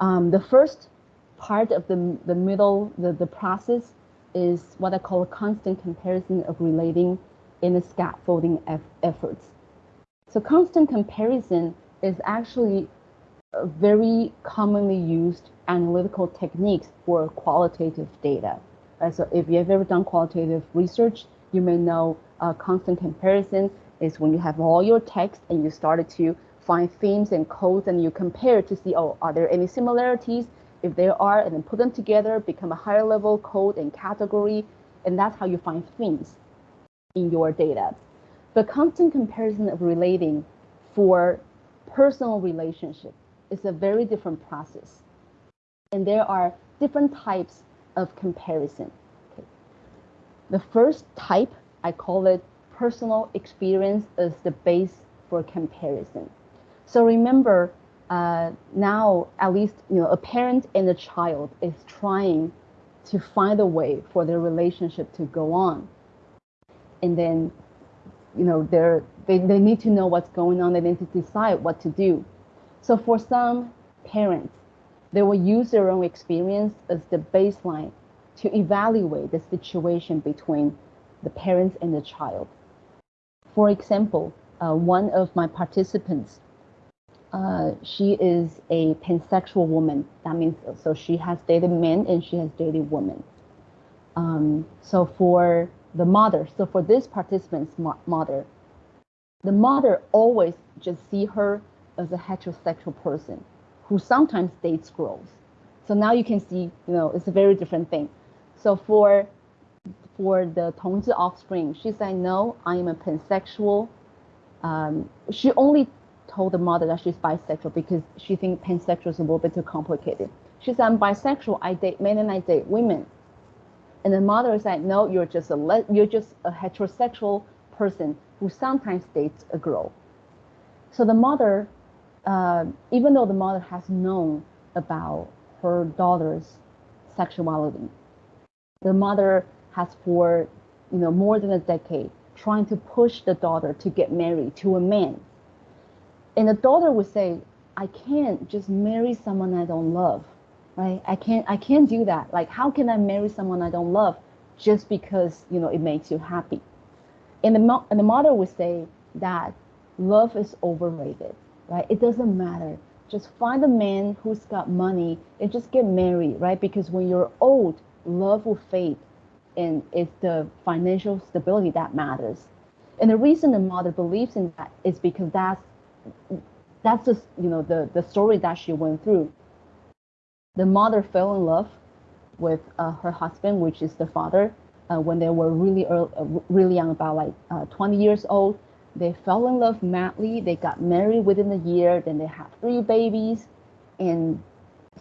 Um, the first part of the, the middle, the, the process is what I call a constant comparison of relating in the scaffolding efforts. So constant comparison is actually a very commonly used analytical techniques for qualitative data. Right? So if you've ever done qualitative research, you may know uh, constant comparison is when you have all your text and you started to find themes and codes and you compare to see, oh, are there any similarities? If there are, and then put them together, become a higher level code and category, and that's how you find themes in your data. But constant comparison of relating for personal relationship is a very different process. And there are different types of comparison. Okay. The first type, I call it personal experience as the base for comparison. So remember, uh, now at least you know a parent and a child is trying to find a way for their relationship to go on, and then you know they're they, they need to know what's going on. They need to decide what to do. So for some parents, they will use their own experience as the baseline to evaluate the situation between the parents and the child. For example, uh, one of my participants, uh, she is a pansexual woman. That means so she has dated men and she has dated women. Um, so for the mother, so for this participant's mother, the mother always just see her as a heterosexual person who sometimes dates girls. So now you can see, you know, it's a very different thing. So for for the Tongzhi offspring, she said, no, I am a pansexual. Um, she only told the mother that she's bisexual because she thinks pansexual is a little bit too complicated. She said, I'm bisexual. I date men and I date women. And the mother said, no, you're just a you're just a heterosexual person who sometimes dates a girl. So the mother uh, even though the mother has known about her daughter's sexuality, the mother has for you know more than a decade trying to push the daughter to get married to a man. And the daughter would say, I can't just marry someone I don't love. Right? I can't I can't do that. Like how can I marry someone I don't love just because you know it makes you happy? And the, and the mother would say that love is overrated right? It doesn't matter. Just find a man who's got money and just get married, right? Because when you're old, love will fade and it's the financial stability that matters. And the reason the mother believes in that is because that's that's just you know the the story that she went through. The mother fell in love with uh, her husband, which is the father, uh, when they were really early, uh, really young, about like uh, 20 years old. They fell in love madly. They got married within a year. Then they had three babies. And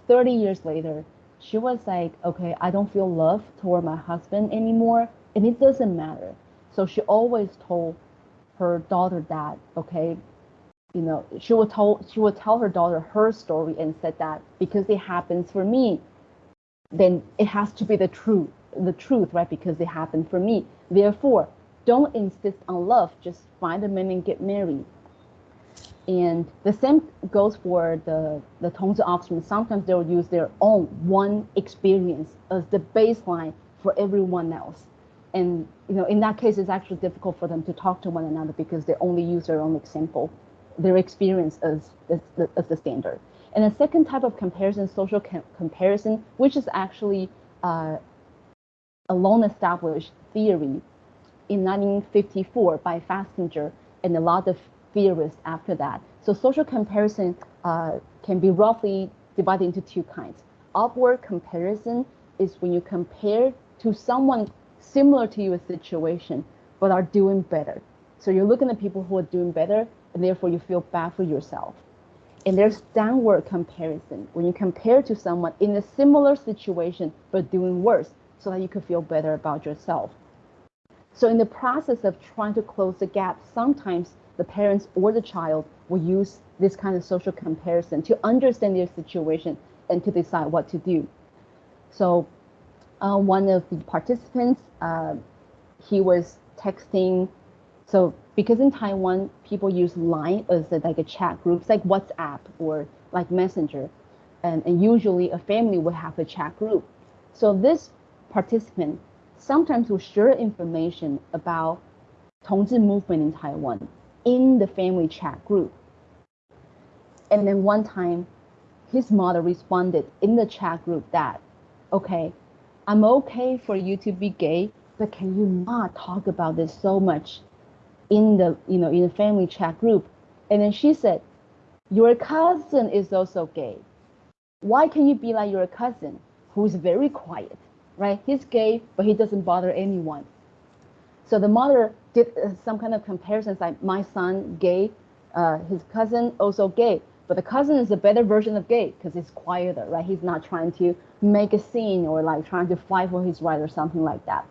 30 years later, she was like, okay, I don't feel love toward my husband anymore. And it doesn't matter. So she always told her daughter that, okay, you know, she would tell she would tell her daughter her story and said that because it happens for me, then it has to be the truth, the truth, right? Because it happened for me. Therefore, don't insist on love, just find a man and get married. And the same goes for the, the Tongzhi offspring. Sometimes they'll use their own one experience as the baseline for everyone else. And you know, in that case, it's actually difficult for them to talk to one another because they only use their own example, their experience as, as, as the standard. And the second type of comparison, social com comparison, which is actually uh, a long established theory in 1954 by Festinger and a lot of theorists after that. So social comparison uh, can be roughly divided into two kinds. Upward comparison is when you compare to someone similar to your situation, but are doing better. So you're looking at people who are doing better, and therefore you feel bad for yourself. And there's downward comparison when you compare to someone in a similar situation but doing worse, so that you can feel better about yourself. So in the process of trying to close the gap, sometimes the parents or the child will use this kind of social comparison to understand their situation and to decide what to do. So uh, one of the participants, uh, he was texting. So because in Taiwan, people use Line as a, like a chat group, it's like WhatsApp or like Messenger. And, and usually a family will have a chat group. So this participant sometimes will share information about Tongzhi movement in Taiwan in the family chat group. And then one time, his mother responded in the chat group that, okay, I'm okay for you to be gay, but can you not talk about this so much in the, you know, in the family chat group? And then she said, your cousin is also gay. Why can you be like your cousin who's very quiet? right? He's gay, but he doesn't bother anyone. So the mother did uh, some kind of comparisons like my son gay, uh, his cousin also gay, but the cousin is a better version of gay because he's quieter, right? He's not trying to make a scene or like trying to fight for his right or something like that.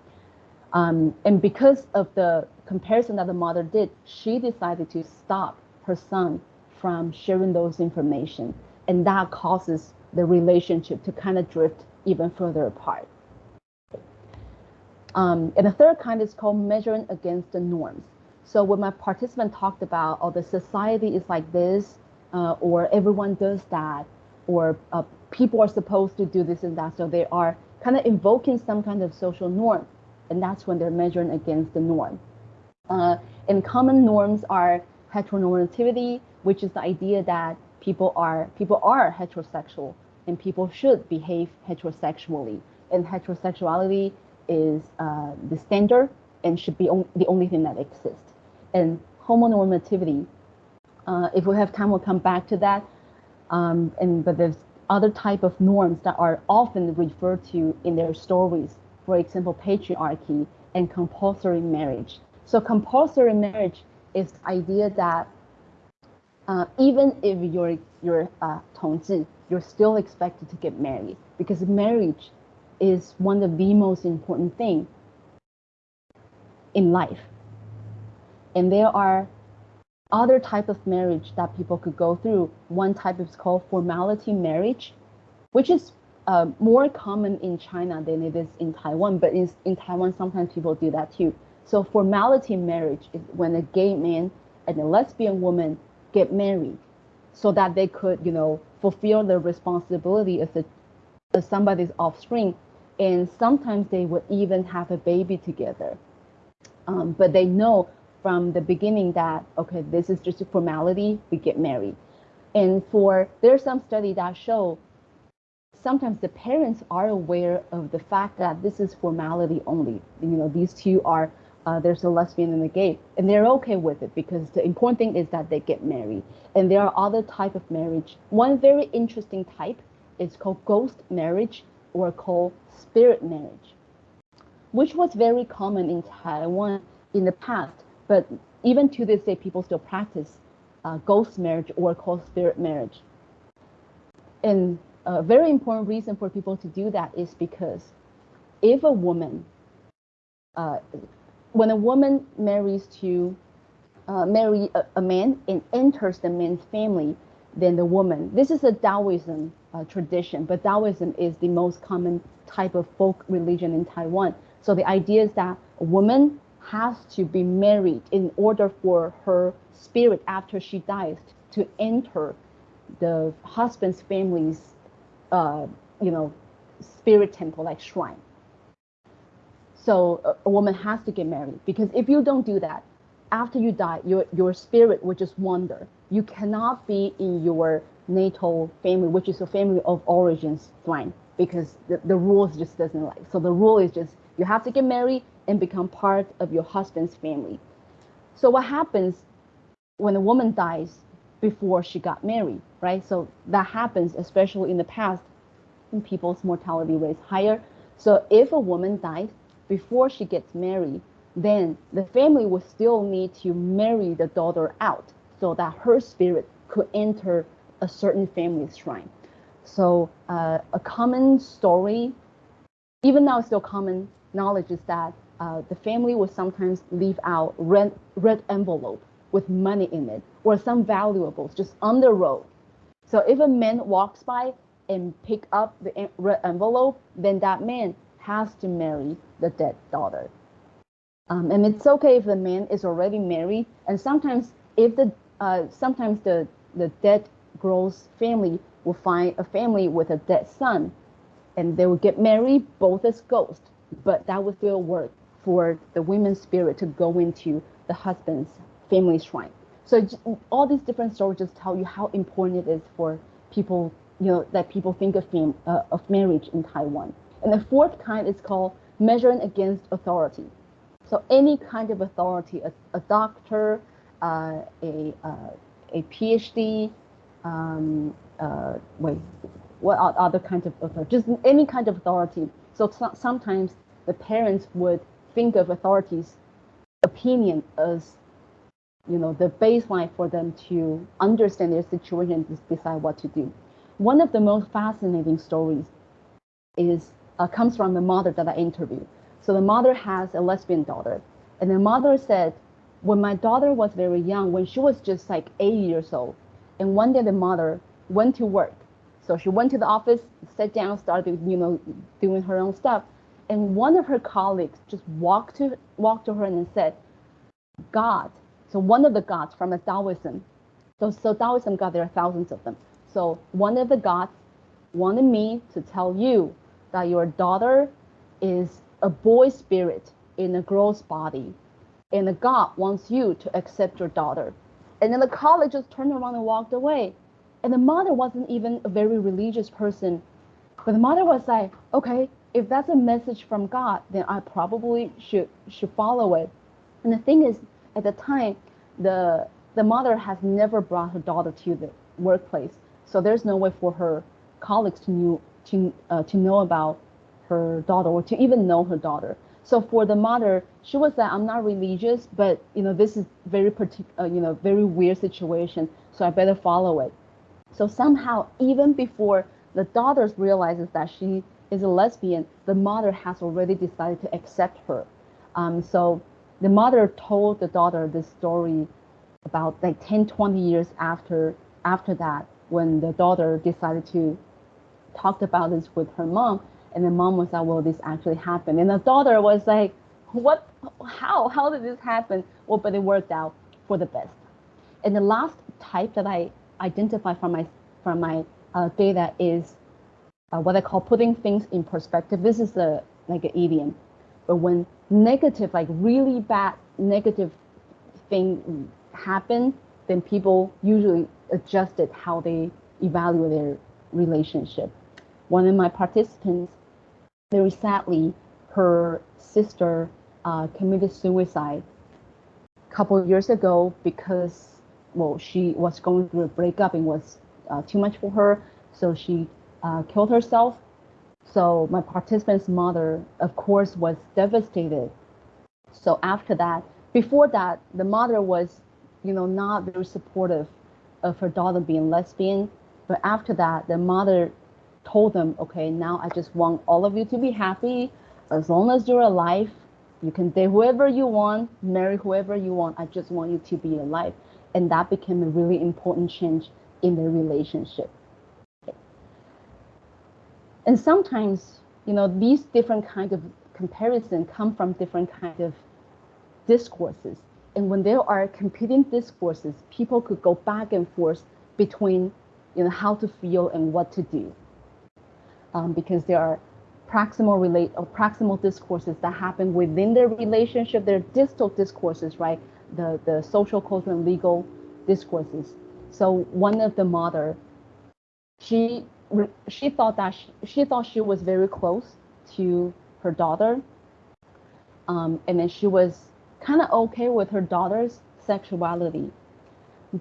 Um, and because of the comparison that the mother did, she decided to stop her son from sharing those information. And that causes the relationship to kind of drift even further apart. Um, and the third kind is called measuring against the norms. So when my participant talked about, oh, the society is like this, uh, or everyone does that, or uh, people are supposed to do this and that, so they are kind of invoking some kind of social norm, and that's when they're measuring against the norm. Uh, and common norms are heteronormativity, which is the idea that people are people are heterosexual and people should behave heterosexually, and heterosexuality is uh, the standard and should be on, the only thing that exists. And homonormativity, uh, if we have time, we'll come back to that. Um, and but there's other type of norms that are often referred to in their stories. For example, patriarchy and compulsory marriage. So compulsory marriage is the idea that uh, even if you're you're uh, 同志, you're still expected to get married because marriage is one of the most important thing in life. And there are other type of marriage that people could go through. One type is called formality marriage, which is uh, more common in China than it is in Taiwan, but in, in Taiwan, sometimes people do that too. So formality marriage is when a gay man and a lesbian woman get married so that they could, you know, fulfill the responsibility as, a, as somebody's offspring and sometimes they would even have a baby together. Um, but they know from the beginning that okay, this is just a formality. We get married, and for there's some study that show sometimes the parents are aware of the fact that this is formality only. You know, these two are uh, there's a lesbian and a gay, and they're okay with it because the important thing is that they get married. And there are other type of marriage. One very interesting type is called ghost marriage or called spirit marriage, which was very common in Taiwan in the past. But even to this day, people still practice uh, ghost marriage or called spirit marriage. And a very important reason for people to do that is because if a woman, uh, when a woman marries to uh, marry a, a, man and enters the man's family, then the woman, this is a Taoism uh, tradition, but Taoism is the most common type of folk religion in Taiwan. So the idea is that a woman has to be married in order for her spirit after she dies to enter the husband's family's, uh, you know, spirit temple like shrine. So a, a woman has to get married because if you don't do that, after you die, your your spirit will just wander. You cannot be in your natal family, which is a family of origins line, because the, the rules just doesn't like. So the rule is just you have to get married and become part of your husband's family. So what happens when a woman dies before she got married, right? So that happens especially in the past when people's mortality rates higher. So if a woman died before she gets married, then the family will still need to marry the daughter out so that her spirit could enter a certain family shrine. So uh, a common story, even now still common knowledge is that uh, the family will sometimes leave out red, red envelope with money in it or some valuables just on the road. So if a man walks by and pick up the red envelope, then that man has to marry the dead daughter. Um, and it's okay if the man is already married. And sometimes if the uh, sometimes the the dead girl's family will find a family with a dead son, and they will get married both as ghosts. But that would still work for the women's spirit to go into the husband's family shrine. So all these different stories just tell you how important it is for people, you know, that people think of fam- uh, of marriage in Taiwan. And the fourth kind is called measuring against authority. So any kind of authority, a, a doctor, uh, a, uh, a PhD, um, uh, wait, what are other kinds of authority? Just any kind of authority. So, so sometimes the parents would think of authorities' opinion as, you know, the baseline for them to understand their situation and decide what to do. One of the most fascinating stories is uh, comes from the mother that I interviewed. So the mother has a lesbian daughter, and the mother said, when my daughter was very young, when she was just like eight years old, and one day the mother went to work. So she went to the office, sat down, started, you know, doing her own stuff. And one of her colleagues just walked to walked to her and said, God. So one of the gods from a Taoism. So, so Taoism God, there are thousands of them. So one of the gods wanted me to tell you that your daughter is a boy spirit in a girl's body. And the God wants you to accept your daughter. And then the college just turned around and walked away. And the mother wasn't even a very religious person. But the mother was like, okay, if that's a message from God, then I probably should should follow it. And the thing is, at the time, the the mother has never brought her daughter to the workplace, so there's no way for her colleagues to knew to uh, to know about her daughter or to even know her daughter. So for the mother, she was like, I'm not religious, but you know, this is very particular, uh, you know, very weird situation. So I better follow it. So somehow, even before the daughter realizes that she is a lesbian, the mother has already decided to accept her. Um, so the mother told the daughter this story about like 10, 20 years after after that, when the daughter decided to talk about this with her mom, and the mom was like, well, this actually happened. And the daughter was like, what, how, how did this happen? Well, but it worked out for the best. And the last type that I identify from my, from my uh, data is uh, what I call putting things in perspective. This is a, like an idiom. But when negative, like really bad negative thing happen, then people usually adjusted how they evaluate their relationship. One of my participants very sadly, her sister uh, committed suicide a couple of years ago because, well, she was going through a breakup and was uh, too much for her, so she uh, killed herself. So my participant's mother, of course, was devastated. So after that, before that, the mother was, you know, not very supportive of her daughter being lesbian. But after that, the mother told them, okay, now I just want all of you to be happy. As long as you're alive, you can date whoever you want, marry whoever you want. I just want you to be alive. And that became a really important change in their relationship. And sometimes, you know, these different kinds of comparison come from different kinds of discourses. And when there are competing discourses, people could go back and forth between, you know, how to feel and what to do um, because there are proximal relate or proximal discourses that happen within their relationship. They're distal discourses, right? The the social, cultural, and legal discourses. So one of the mother, she she thought that she, she thought she was very close to her daughter, um, and then she was kind of okay with her daughter's sexuality,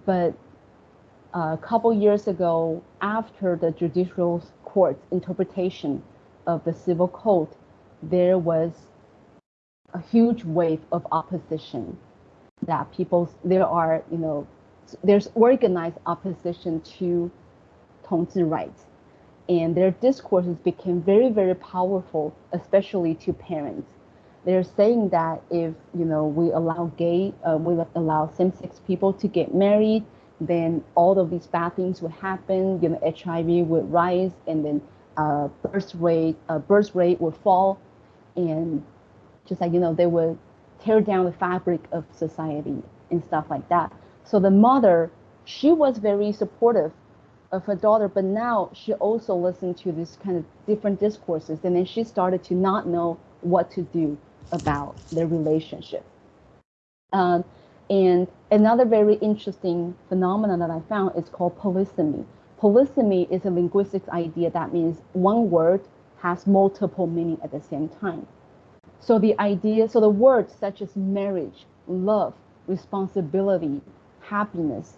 but a couple years ago, after the judicial court's interpretation of the civil code, there was a huge wave of opposition that people there are you know there's organized opposition to 同志 rights. And their discourses became very very powerful especially to parents. They're saying that if you know we allow gay uh, we allow same-sex people to get married then all of these bad things would happen you know hiv would rise and then uh, birth rate uh, birth rate would fall. And just like you know they would tear down the fabric of society and stuff like that. So the mother she was very supportive of her daughter but now she also listened to this kind of different discourses and then she started to not know what to do about their relationship. Um, and another very interesting phenomenon that i found is called polysemy polysemy is a linguistics idea that means one word has multiple meaning at the same time. So the idea, so the words such as marriage, love, responsibility, happiness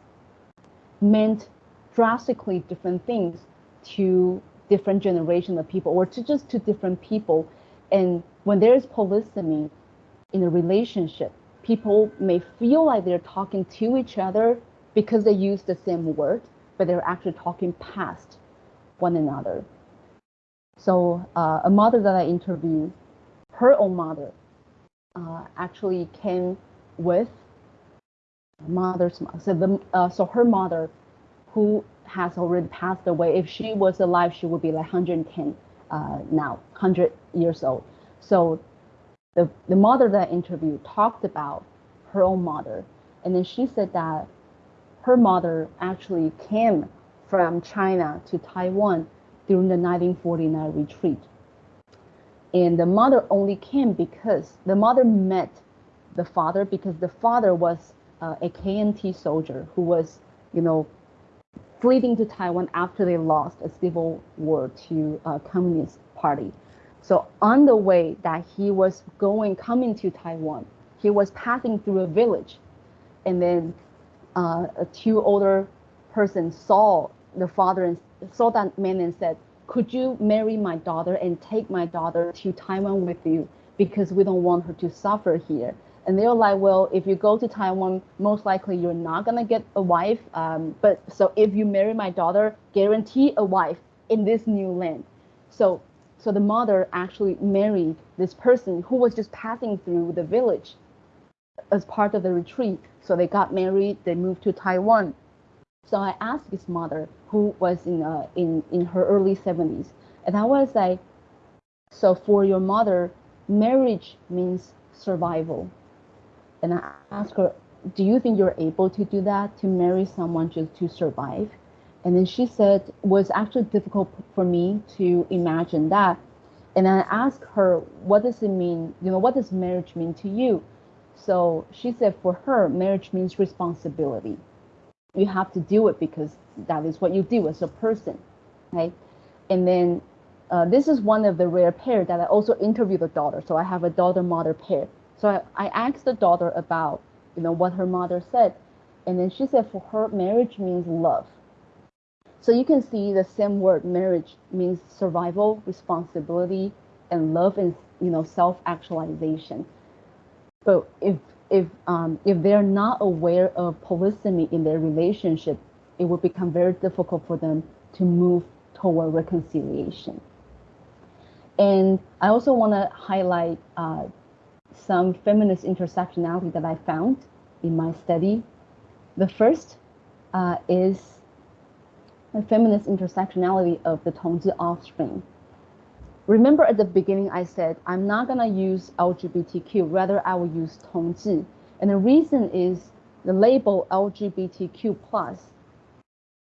meant drastically different things to different generation of people or to just to different people. And when there is polysemy in a relationship, people may feel like they're talking to each other because they use the same word, but they're actually talking past one another. So uh, a mother that I interviewed, her own mother, uh, actually came with mother's so the uh, so her mother, who has already passed away. If she was alive, she would be like 110 uh, now, 100 years old. So the the mother that I interviewed talked about her own mother, and then she said that her mother actually came from China to Taiwan during the 1949 retreat. And the mother only came because the mother met the father because the father was uh, a KMT soldier who was, you know, fleeing to Taiwan after they lost a civil war to a Communist Party. So on the way that he was going, coming to Taiwan, he was passing through a village, and then uh, two older persons saw the father and saw that man and said, could you marry my daughter and take my daughter to Taiwan with you because we don't want her to suffer here. And they were like, well, if you go to Taiwan, most likely you're not gonna get a wife. Um, but so if you marry my daughter, guarantee a wife in this new land. So, so the mother actually married this person who was just passing through the village as part of the retreat. So they got married, they moved to Taiwan. So I asked his mother, who was in uh, in in her early 70s, and I was like, so for your mother, marriage means survival. And I asked her, do you think you're able to do that to marry someone just to survive? And then she said it was actually difficult for me to imagine that. And I asked her, what does it mean? You know, what does marriage mean to you? So she said for her, marriage means responsibility. You have to do it because that is what you do as a person, right? And then uh, this is one of the rare pair that I also interviewed the daughter. So I have a daughter-mother pair. So I, I asked the daughter about, you know, what her mother said. And then she said for her, marriage means love. So you can see the same word, marriage means survival, responsibility, and love and, you know, self-actualization. But if if um, if they're not aware of polysemy in their relationship, it will become very difficult for them to move toward reconciliation. And I also want to highlight uh, some feminist intersectionality that I found in my study. The first uh, is feminist intersectionality of the Tongzhi offspring. Remember at the beginning, I said, I'm not going to use LGBTQ, rather I will use 同志. And the reason is the label LGBTQ plus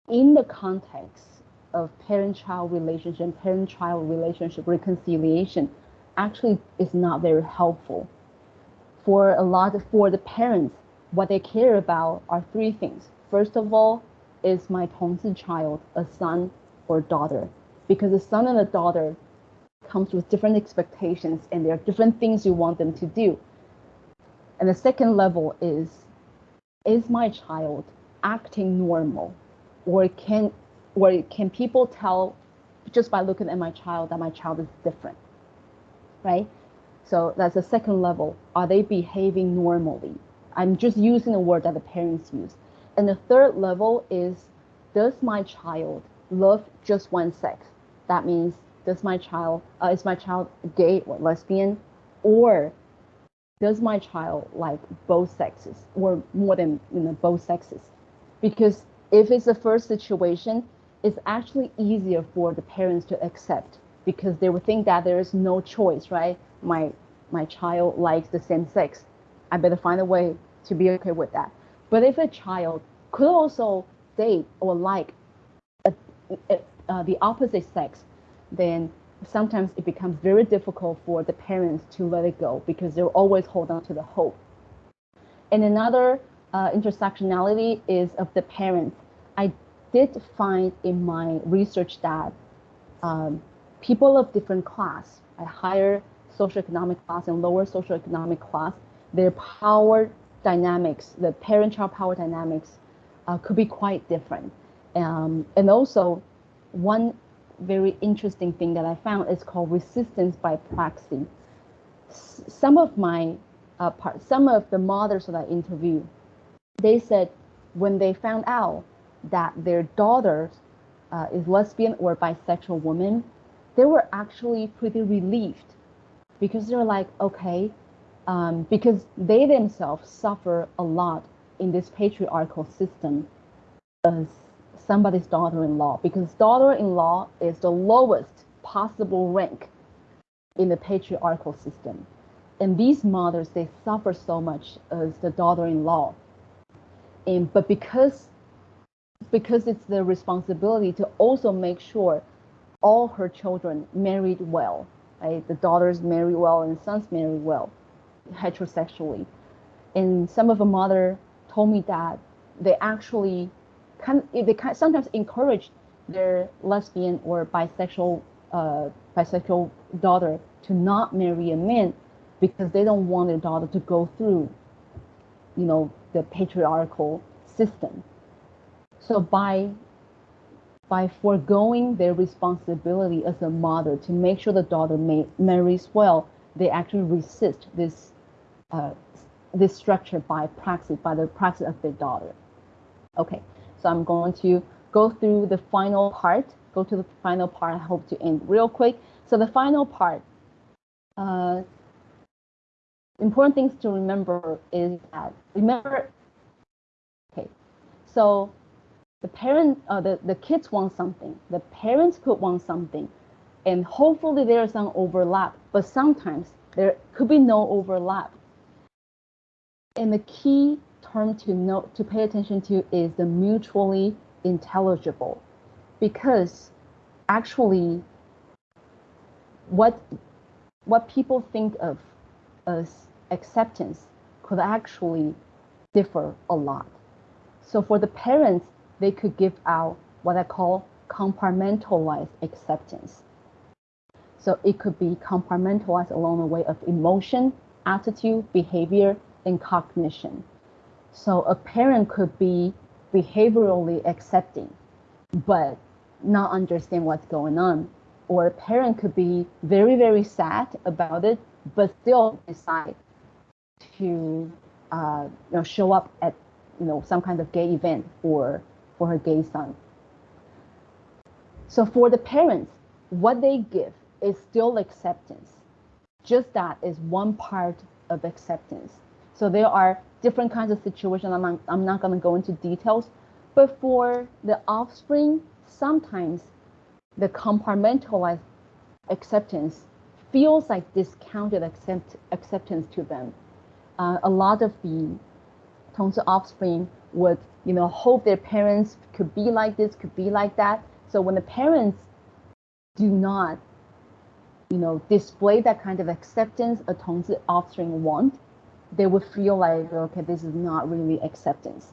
in the context of parent-child relationship, parent-child relationship reconciliation actually is not very helpful. For a lot of, for the parents, what they care about are three things. First of all, is my 同志 child a son or daughter? Because a son and a daughter comes with different expectations and there are different things you want them to do. And the second level is, is my child acting normal? Or can, or can people tell just by looking at my child that my child is different, right? So that's the second level. Are they behaving normally? I'm just using the word that the parents use. And the third level is, does my child love just one sex? That means, does my child, uh, is my child gay or lesbian? Or does my child like both sexes or more than you know both sexes? Because if it's the first situation, it's actually easier for the parents to accept because they would think that there is no choice, right? My my child likes the same sex. I better find a way to be okay with that. But if a child could also date or like a, a, uh, the opposite sex, then sometimes it becomes very difficult for the parents to let it go because they'll always hold on to the hope. And another uh, intersectionality is of the parents. I did find in my research that um, people of different class, a higher socioeconomic class and lower socioeconomic class, their power dynamics, the parent-child power dynamics, uh, could be quite different. Um, and also, one very interesting thing that I found is called resistance by proxy. some of my uh, part, some of the mothers that I interviewed, they said when they found out that their daughter uh, is lesbian or bisexual woman, they were actually pretty relieved because they're like, okay, um, because they themselves suffer a lot in this patriarchal system as somebody's daughter-in-law because daughter-in-law is the lowest possible rank in the patriarchal system. And these mothers, they suffer so much as the daughter-in-law. And but because because it's their responsibility to also make sure all her children married well, right? The daughters marry well and sons marry well, heterosexually. And some of the mother told me that they actually kind they kind sometimes encourage their lesbian or bisexual uh, bisexual daughter to not marry a man because they don't want their daughter to go through, you know, the patriarchal system. So by by foregoing their responsibility as a mother to make sure the daughter may, marries well, they actually resist this uh, this structure by proxy, by the proxy of their daughter. Okay, so I'm going to go through the final part, go to the final part. I hope to end real quick. So the final part, uh, important things to remember is that, remember, okay, so the parent, uh, the, the kids want something, the parents could want something, and hopefully there's some overlap, but sometimes there could be no overlap. And the key term to note to pay attention to is the mutually intelligible because actually what what people think of as acceptance could actually differ a lot. So for the parents, they could give out what I call compartmentalized acceptance. So it could be compartmentalized along the way of emotion, attitude, behavior, and cognition. So a parent could be behaviorally accepting, but not understand what's going on. Or a parent could be very, very sad about it, but still decide to uh, you know, show up at you know some kind of gay event for for her gay son. So for the parents, what they give is still acceptance. Just that is one part of acceptance. So there are different kinds of situations. I'm not, I'm not going to go into details, but for the offspring, sometimes the compartmentalized acceptance feels like discounted accept, acceptance to them. Uh, a lot of the Tongzhi offspring would, you know, hope their parents could be like this, could be like that, So when the parents do not, you know, display that kind of acceptance a Tongzhi offspring want, they would feel like, okay, this is not really acceptance.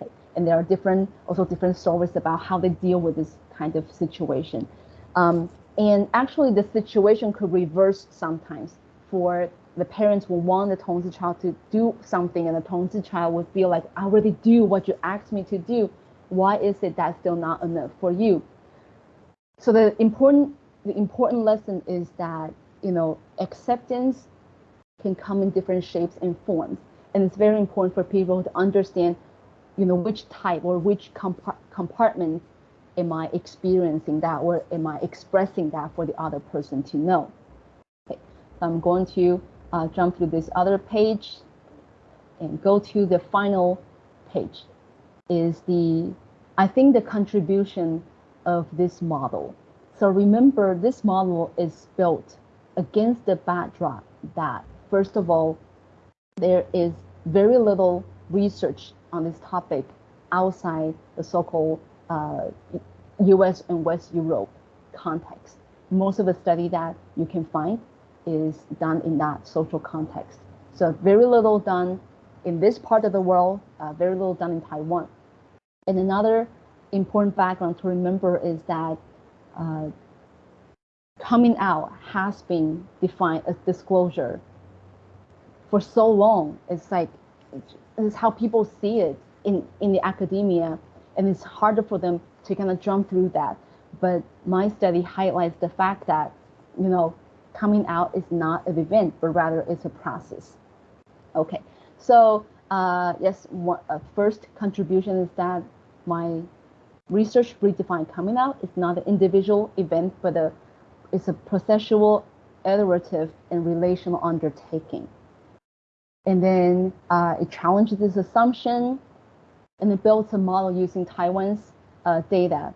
Okay. And there are different, also different stories about how they deal with this kind of situation. Um, and actually, the situation could reverse sometimes for the parents will want the Tongzhi child to do something, and the Tongzhi child would feel like, I already do what you asked me to do. Why is it that's still not enough for you? So the important the important lesson is that you know acceptance can come in different shapes and forms, and it's very important for people to understand, you know, which type or which compart compartment am I experiencing that, or am I expressing that for the other person to know? Okay, so I'm going to uh, jump to this other page and go to the final page is the, I think the contribution of this model. So remember this model is built against the backdrop that first of all, there is very little research on this topic outside the so-called uh, US and West Europe context. Most of the study that you can find is done in that social context. So very little done in this part of the world, uh, very little done in Taiwan. And another important background to remember is that uh, coming out has been defined as disclosure for so long. It's like it's how people see it in, in the academia, and it's harder for them to kind of jump through that. But my study highlights the fact that, you know, coming out is not an event, but rather it's a process. Okay, so uh, yes, one, uh, first contribution is that my research redefined coming out is not an individual event, but a, it's a processual, iterative, and relational undertaking. And then uh, it challenges this assumption and it builds a model using Taiwan's uh, data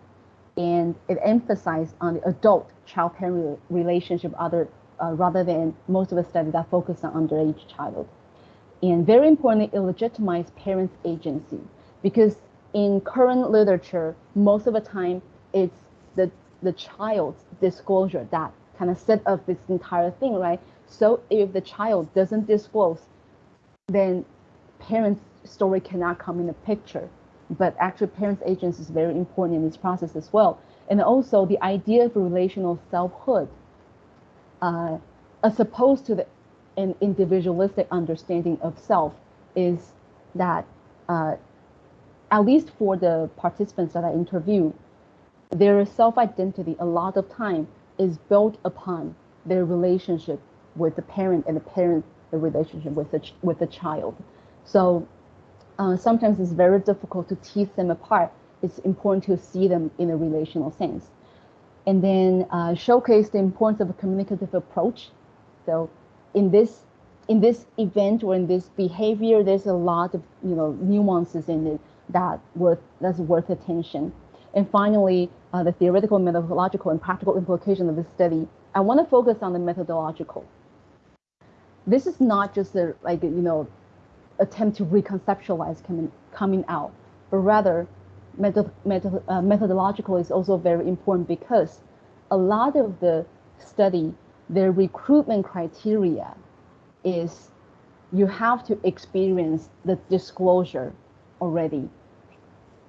and it emphasized on the adult child-parent relationship other, uh, rather than most of the study that focused on underage child. And very importantly, it legitimized parents' agency because in current literature, most of the time it's the, the child's disclosure that kind of set up this entire thing, right? So if the child doesn't disclose, then parents' story cannot come in the picture but actually parents' agency is very important in this process as well. And also the idea of relational selfhood, uh, as opposed to the, an individualistic understanding of self, is that uh, at least for the participants that I interview, their self-identity a lot of time is built upon their relationship with the parent and the parent the relationship with the with the child. So uh, sometimes it's very difficult to tease them apart. It's important to see them in a relational sense. And then uh, showcase the importance of a communicative approach. So in this in this event or in this behavior, there's a lot of you know nuances in it that worth that's worth attention. And finally, uh, the theoretical, methodological, and practical implication of this study. I want to focus on the methodological. This is not just a like you know attempt to reconceptualize coming, coming out, but rather method, method, uh, methodological is also very important because a lot of the study, their recruitment criteria is you have to experience the disclosure already,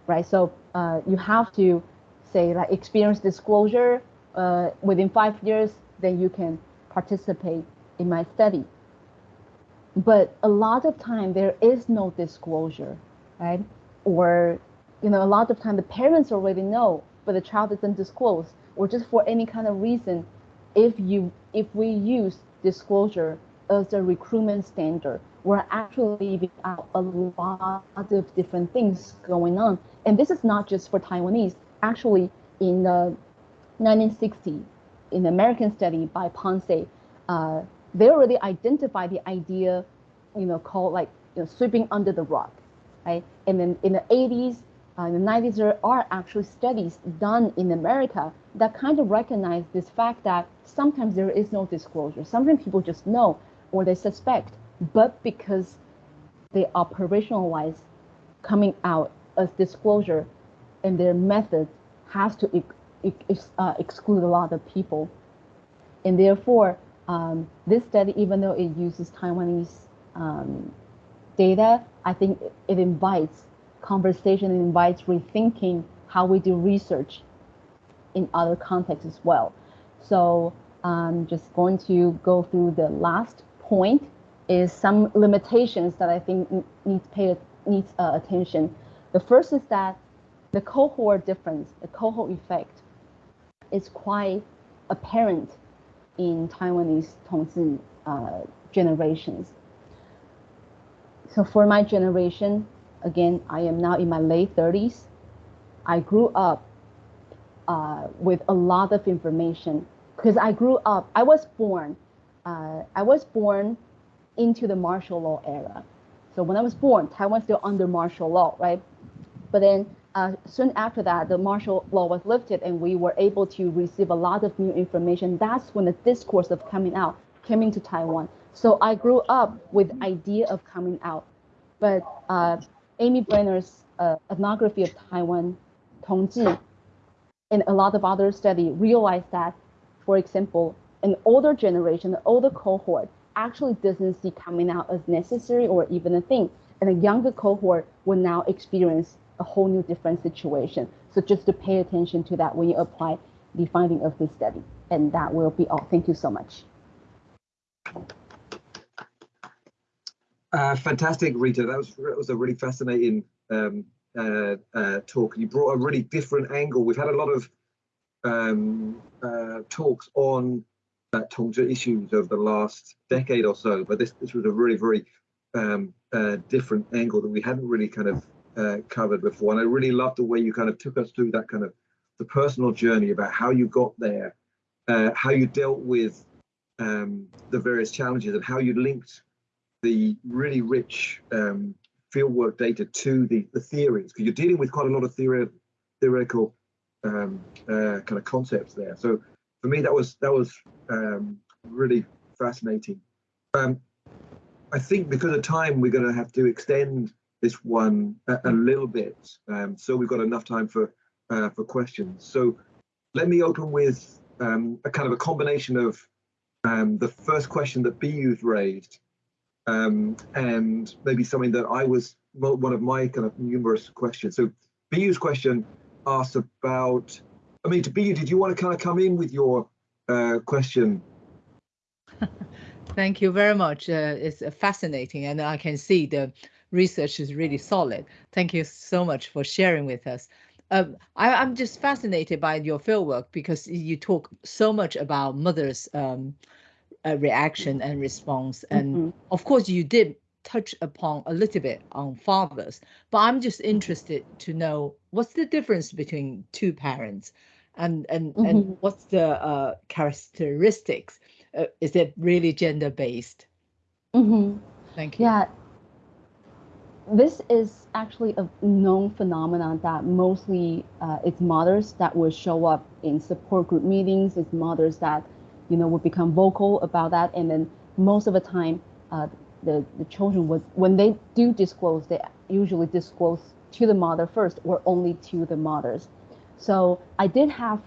right? So uh, you have to say like experience disclosure uh, within five years, then you can participate in my study but a lot of time there is no disclosure, right? Or, you know, a lot of time the parents already know, but the child doesn't disclose, or just for any kind of reason, if you if we use disclosure as a recruitment standard, we're actually leaving out a lot of different things going on. And this is not just for Taiwanese. Actually, in the 1960, in the American study by Ponce, uh, they already identify the idea, you know, called like you know, sweeping under the rug, right? And then in the 80s, uh, in the 90s, there are actually studies done in America that kind of recognize this fact that sometimes there is no disclosure. Sometimes people just know or they suspect, but because they operationalize coming out as disclosure and their method has to ex ex uh, exclude a lot of people. And therefore, um, this study, even though it uses Taiwanese um, data, I think it, it invites conversation, it invites rethinking how we do research in other contexts as well. So I'm just going to go through the last point is some limitations that I think needs pay needs uh, attention. The first is that the cohort difference, the cohort effect, is quite apparent in Taiwanese Tongzhi uh, generations. So for my generation, again, I am now in my late 30s. I grew up uh, with a lot of information because I grew up, I was born, uh, I was born into the martial law era. So when I was born, Taiwan still under martial law, right? But then uh, soon after that, the martial law was lifted and we were able to receive a lot of new information. That's when the discourse of coming out came into Taiwan. So I grew up with idea of coming out. But uh, Amy Brainer's uh, ethnography of Taiwan, Tongzhi, and a lot of other study realized that, for example, an older generation, an older cohort, actually doesn't see coming out as necessary or even a thing. And a younger cohort will now experience a whole new different situation. So just to pay attention to that when you apply the finding of this study. And that will be all. Thank you so much. Uh, fantastic, Rita. That was that was a really fascinating um, uh, uh, talk. You brought a really different angle. We've had a lot of um, uh, talks on uh, Tongzhi issues over the last decade or so, but this this was a really very um, uh, different angle that we hadn't really kind of uh, covered before. And I really loved the way you kind of took us through that kind of the personal journey about how you got there, uh, how you dealt with um, the various challenges, and how you linked the really rich um, fieldwork data to the the theories because you're dealing with quite a lot of theory, theoretical um, uh, kind of concepts there. So for me, that was that was um, really fascinating. Um, I think because of time, we're going to have to extend this one a, a little bit, um, so we've got enough time for uh, for questions. So let me open with um, a kind of a combination of um, the first question that BU's raised, um, and maybe something that I was one of my kind of numerous questions. So BU's question asked about I mean, to be, did you want to kind of come in with your uh, question? Thank you very much. Uh, it's fascinating, and I can see the research is really solid. Thank you so much for sharing with us. Um, I, am just fascinated by your fieldwork because you talk so much about mothers' um, uh, reaction and response, and mm -hmm. of course you did touch upon a little bit on fathers, but I'm just interested to know what's the difference between two parents and and mm -hmm. and mm-hmm. what's the uh, characteristics? Uh, is it really gender based? Mm -hmm. Thank you. Yeah, this is actually a known phenomenon that mostly uh, it's mothers that will show up in support group meetings. It's mothers that you know will become vocal about that, and then most of the time, uh, the the children would when they do disclose, they usually disclose to the mother first or only to the mothers. So I did have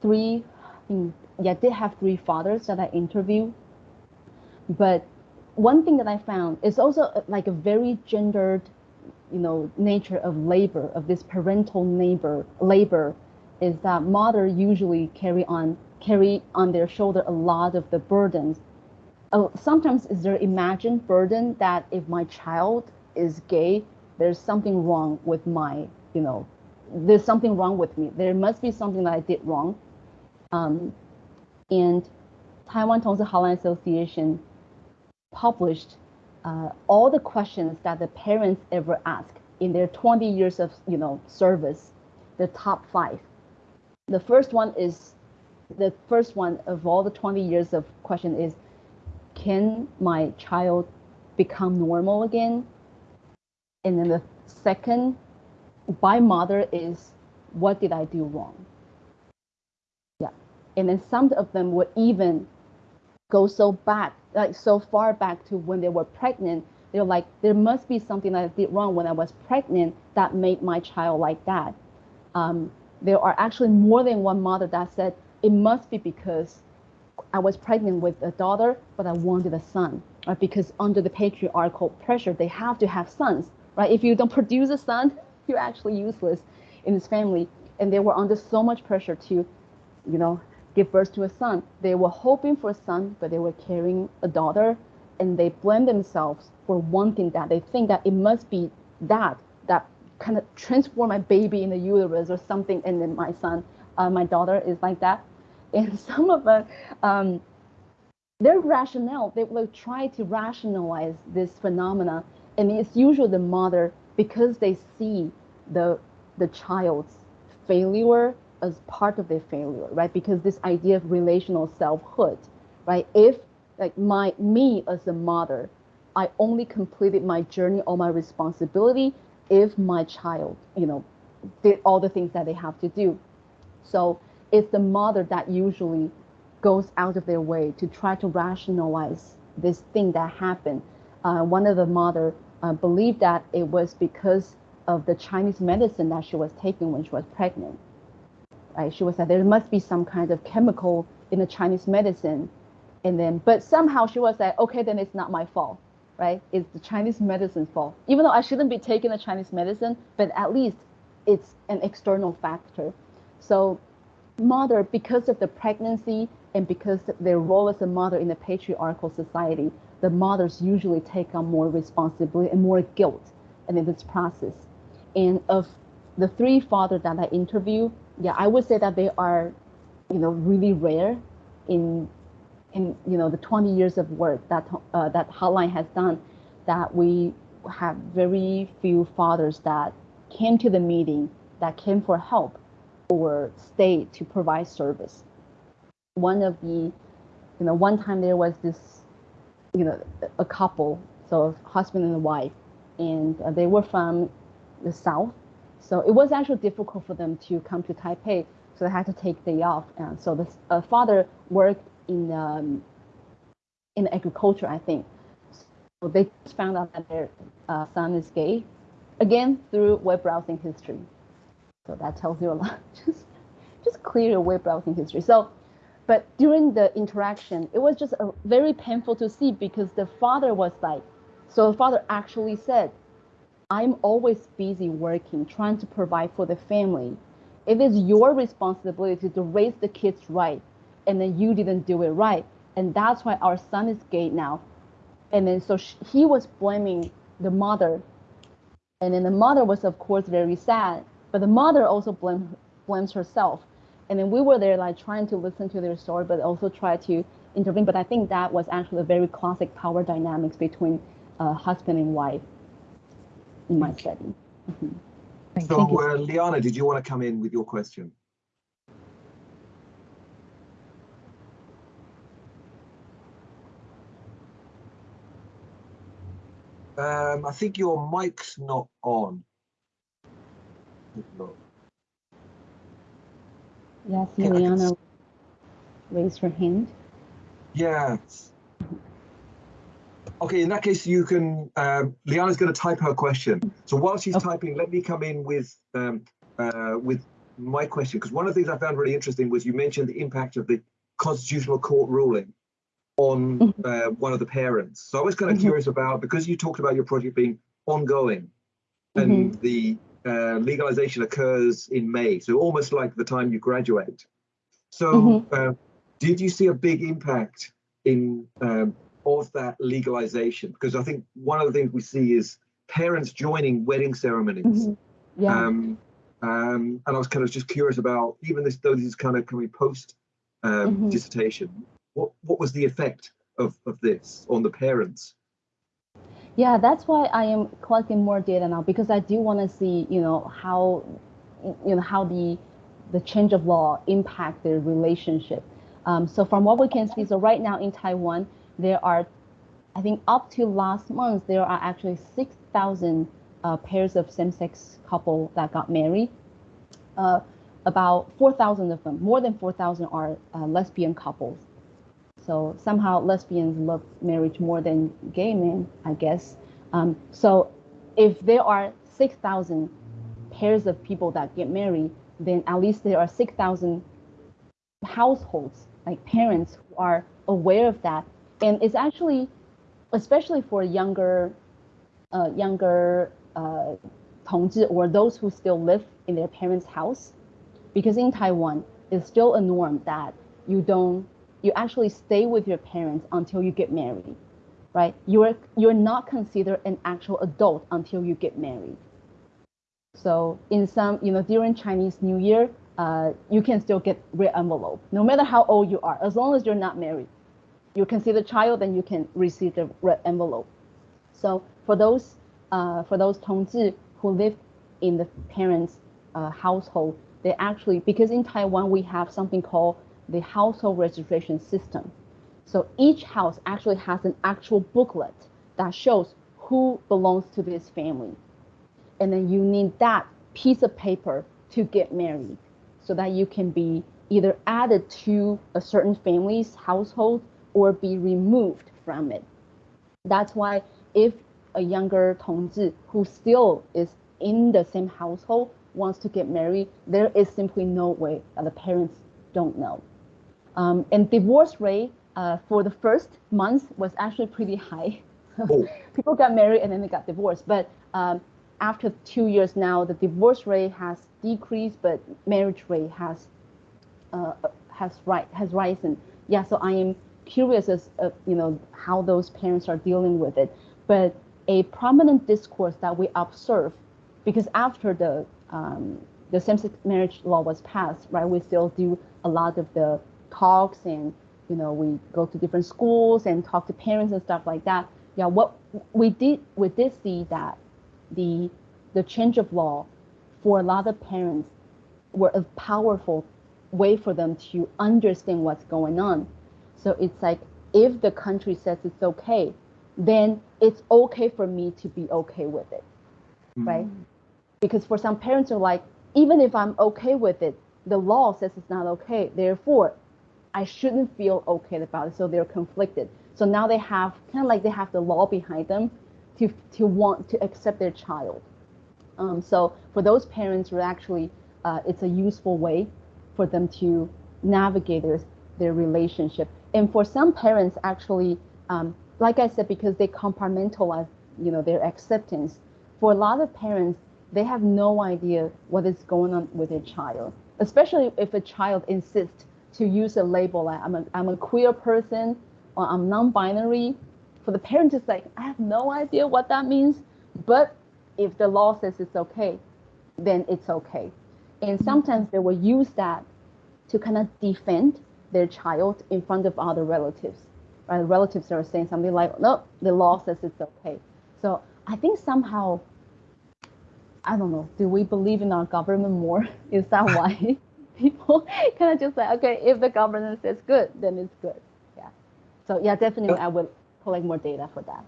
three, yeah, did have three fathers that I interviewed. But one thing that I found is also uh, like a very gendered, you know, nature of labor, of this parental labor, labor is that mother usually carry on carry on their shoulder a lot of the burdens. Uh, sometimes is their imagined burden that if my child is gay, there's something wrong with my, you know, there's something wrong with me. There must be something that I did wrong. Um, and Taiwan Tongzhi Hotline Association published uh, all the questions that the parents ever asked in their 20 years of you know service, the top five. The first one is the first one of all the 20 years of question is, can my child become normal again? And then the second by mother is what did I do wrong? Yeah. And then some of them would even go so back, like so far back to when they were pregnant. They're like, there must be something that I did wrong when I was pregnant that made my child like that. Um, there are actually more than one mother that said it must be because I was pregnant with a daughter, but I wanted a son, right? Because under the patriarchal pressure, they have to have sons, right? If you don't produce a son, you're actually useless in this family. And they were under so much pressure to, you know, give birth to a son. They were hoping for a son, but they were carrying a daughter, and they blame themselves for wanting that. They think that it must be that that kind of transform my baby in the uterus or something, and then my son, uh, my daughter is like that. And some of them, um, their rationale, they will try to rationalize this phenomena, and it's usually the mother because they see the the child's failure as part of their failure, right? Because this idea of relational selfhood, right? If like my me as a mother, I only completed my journey or my responsibility if my child, you know, did all the things that they have to do. So it's the mother that usually goes out of their way to try to rationalize this thing that happened. Uh, one of the mother uh, believed that it was because of the Chinese medicine that she was taking when she was pregnant. Right? She was like, there must be some kind of chemical in the Chinese medicine. And then, but somehow she was like, okay, then it's not my fault, right? It's the Chinese medicine's fault. Even though I shouldn't be taking the Chinese medicine, but at least it's an external factor. So mother, because of the pregnancy and because their role as a mother in a patriarchal society, the mothers usually take on more responsibility and more guilt in this process. And of the three fathers that I interview, yeah, I would say that they are, you know, really rare in in you know the 20 years of work that uh, that Hotline has done. That we have very few fathers that came to the meeting, that came for help, or stayed to provide service. One of the, you know, one time there was this, you know, a couple, so husband and wife, and uh, they were from the south. So it was actually difficult for them to come to Taipei. So they had to take day off. And so the uh, father worked in um, in agriculture, I think. So they found out that their uh, son is gay, again through web browsing history. So that tells you a lot. just just clear your web browsing history. So, but during the interaction, it was just a, very painful to see because the father was like, so the father actually said, I'm always busy working, trying to provide for the family. It is your responsibility to raise the kids right, and then you didn't do it right. And that's why our son is gay now. And then so she, he was blaming the mother. And then the mother was, of course, very sad. But the mother also blame, blames herself. And then we were there, like trying to listen to their story, but also try to intervene. But I think that was actually a very classic power dynamics between uh, husband and wife in my setting. Mm -hmm. So, uh, Liana, did you want to come in with your question? Um, I think your mic's not on. Yes, Liana, raise her hand. Yeah, Okay, in that case, you can, um, Liana's going to type her question. So while she's okay. typing, let me come in with um, uh, with my question, because one of the things I found really interesting was you mentioned the impact of the Constitutional Court ruling on mm-hmm. uh, one of the parents. So I was kind of mm -hmm. curious about, because you talked about your project being ongoing and mm -hmm. the uh, legalization occurs in May, so almost like the time you graduate. So mm -hmm. did you see a big impact in um, of that legalization because i think one of the things we see is parents joining wedding ceremonies mm-hmm. yeah. Um, um, and i was kind of just curious about even this though this is kind of coming post um, mm-hmm. dissertation what what was the effect of of this on the parents yeah that's why i am collecting more data now because i do want to see you know how you know how the the change of law impact their relationship um, so from what we can see so right now in taiwan there are, I think up to last month, there are actually 6,000 uh, pairs of same-sex couple that got married. Uh, about 4,000 of them, more than 4,000 are uh, lesbian couples. So somehow lesbians love marriage more than gay men, I guess. Um, so if there are 6,000 pairs of people that get married, then at least there are 6,000 households, like parents who are aware of that. And it's actually, especially for younger, uh, younger uh, or those who still live in their parents' house, because in Taiwan, it's still a norm that you don't, you actually stay with your parents until you get married, right? You're you're not considered an actual adult until you get married. So in some, you know, during Chinese New Year, uh, you can still get red envelope, no matter how old you are, as long as you're not married. You can see the child, then you can receive the red envelope. So for those uh, for those 同志 who live in the parents' uh, household, they actually because in Taiwan we have something called the household registration system. So each house actually has an actual booklet that shows who belongs to this family. And then you need that piece of paper to get married so that you can be either added to a certain family's household or be removed from it. That's why if a younger 同志 who still is in the same household wants to get married, there is simply no way that the parents don't know. Um, and divorce rate uh, for the first month was actually pretty high. Oh. People got married and then they got divorced. But um, after two years now, the divorce rate has decreased, but marriage rate has uh, has right has risen. Yeah, so I am curious as uh, you know how those parents are dealing with it. But a prominent discourse that we observe, because after the um, the same-sex marriage law was passed, right? We still do a lot of the talks and you know we go to different schools and talk to parents and stuff like that. Yeah, what we did we did see that the the change of law for a lot of parents were a powerful way for them to understand what's going on. So it's like if the country says it's okay, then it's okay for me to be okay with it, mm. right? Because for some parents are like, even if I'm okay with it, the law says it's not okay. Therefore, I shouldn't feel okay about it. So they're conflicted. So now they have kind of like they have the law behind them to to want to accept their child. Um, so for those parents, who actually uh, it's a useful way for them to navigate their their relationship. And for some parents, actually, um, like I said, because they compartmentalize, you know, their acceptance. For a lot of parents, they have no idea what is going on with their child, especially if a child insists to use a label like I'm a, I'm a queer person or I'm non-binary. For the parents, it's like, I have no idea what that means. But if the law says it's okay, then it's okay. And sometimes they will use that to kind of defend their child in front of other relatives. Right? Relatives are saying something like, no, the law says it's okay. So I think somehow I don't know, do we believe in our government more? Is that why people kind of just like, okay, if the government says good, then it's good. Yeah. So yeah, definitely I will collect more data for that.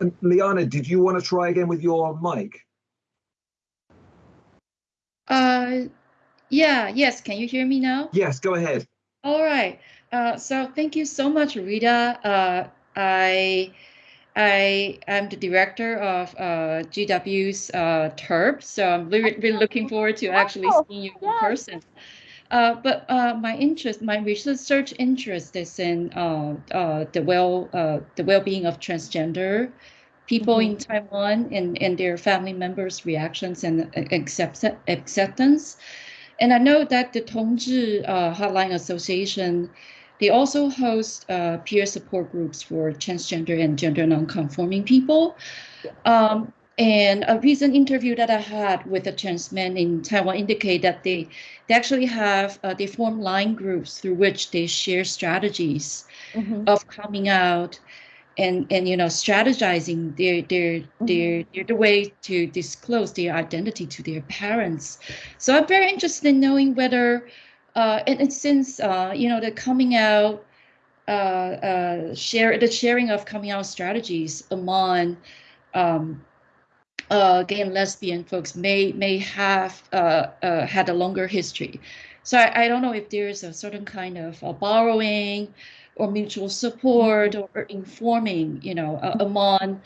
And Liana, did you want to try again with your mic? Uh, yeah, yes. Can you hear me now? Yes, go ahead. All right. Uh, so thank you so much, Rita. Uh, I I am the director of uh, GW's uh, TERP, so I'm really, really looking forward to actually seeing you in person. Uh, but uh, my interest, my research interest is in uh, uh, the well, the well-being of transgender people mm -hmm. in Taiwan and, and their family members' reactions and accept, acceptance. And I know that the Tongzhi Hotline Association they also host uh, peer support groups for transgender and gender nonconforming people. Um, and a recent interview that I had with a trans man in Taiwan indicate that they, they actually have, uh, they form line groups through which they share strategies mm -hmm. of coming out and, and you know, strategizing their, their, mm -hmm. their, their, the way to disclose their identity to their parents. So I'm very interested in knowing whether uh, and, and, since uh, you know the coming out uh, uh, share the sharing of coming out strategies among um, uh, gay and lesbian folks may may have uh, had a longer history. So I, I, don't know if there's a certain kind of borrowing or mutual support or, or informing, you know, among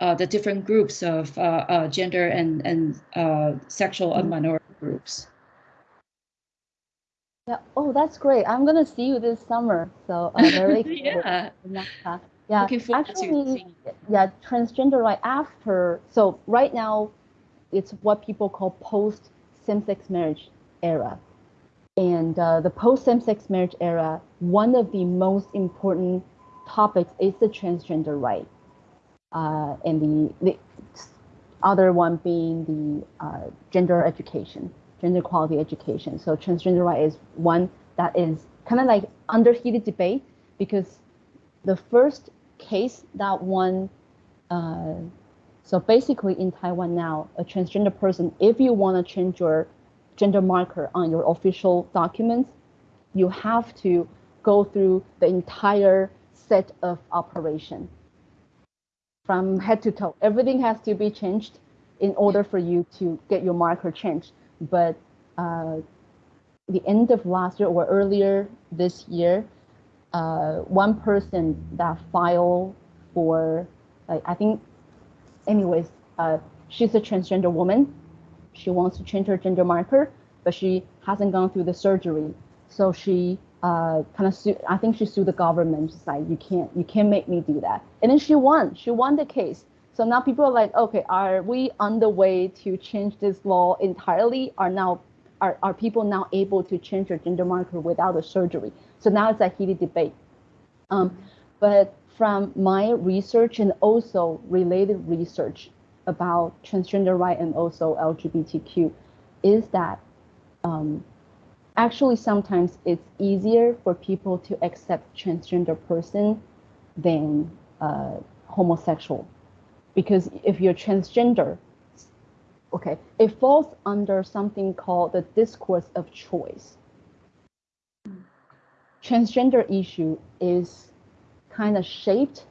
uh, the different groups of uh, uh, gender and and sexual and mm-hmm. minority groups. Yeah. Oh, that's great. I'm gonna see you this summer. So uh, very yeah. Yeah. Looking forward Actually, yeah, transgender right after. So right now, it's what people call post same-sex marriage era. And uh, the post same-sex marriage era, one of the most important topics is the transgender right, uh, and the, the other one being the uh, gender education, gender equality education. So transgender right is one that is kind of like under heated debate because the first case that one, uh, so basically in Taiwan now, a transgender person, if you want to change your gender marker on your official documents, you have to go through the entire set of operation from head to toe. Everything has to be changed in order for you to get your marker changed. But uh, the end of last year or earlier this year, uh, one person that filed for, like, I think, anyways, uh, she's a transgender woman. She wants to change her gender marker, but she hasn't gone through the surgery. So she uh, kind of sued, I think she sued the government. She's like, you can't, you can't make me do that. And then she won. She won the case. So now people are like, okay, are we on the way to change this law entirely? Are now are, are people now able to change their gender marker without a surgery? So now it's a heated debate. Um, but from my research and also related research about transgender right and also LGBTQ, is that um, actually sometimes it's easier for people to accept transgender person than uh, homosexual. Because if you're transgender okay it falls under something called the discourse of choice. Transgender issue is kind of shaped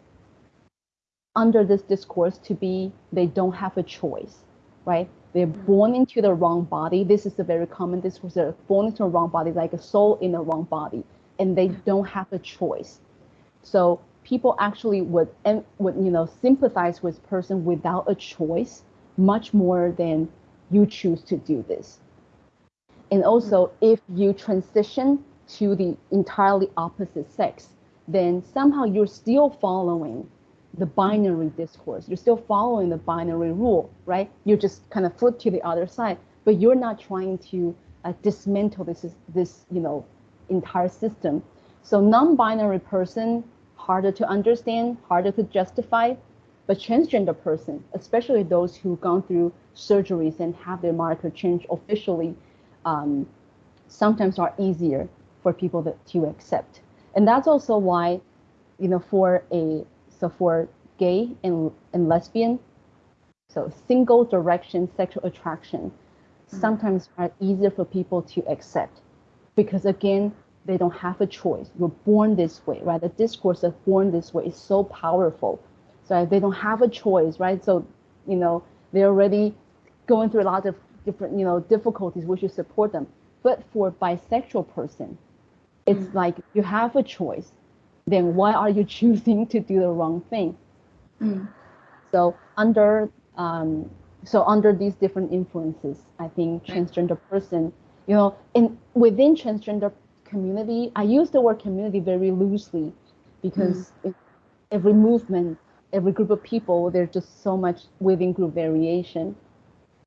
under this discourse to be they don't have a choice right they're mm. born into the wrong body. This is a very common discourse. They're born into the wrong body, like a soul in the wrong body, and they mm. don't have a choice. So people actually would would you know sympathize with person without a choice much more than you choose to do this. And also, mm. if you transition to the entirely opposite sex, then somehow you're still following the binary discourse. You're still following the binary rule, right? You just kind of flip to the other side, but you're not trying to uh, dismantle this is this you know entire system. So non-binary person harder to understand, harder to justify, but transgender person, especially those who've gone through surgeries and have their marker changed officially, um, sometimes are easier for people that, to accept. And that's also why, you know, for a so for gay and, and lesbian, so single direction sexual attraction mm-hmm. sometimes are easier for people to accept because again, they don't have a choice. You're born this way, right? The discourse of born this way is so powerful. So they don't have a choice, right? So, you know, they're already going through a lot of different, you know, difficulties. We should support them. But for bisexual person, it's mm. like you have a choice then why are you choosing to do the wrong thing? Mm. So under um, so under these different influences, I think transgender person, you know, in within transgender community, I use the word community very loosely because mm. every movement, every group of people, there's just so much within group variation.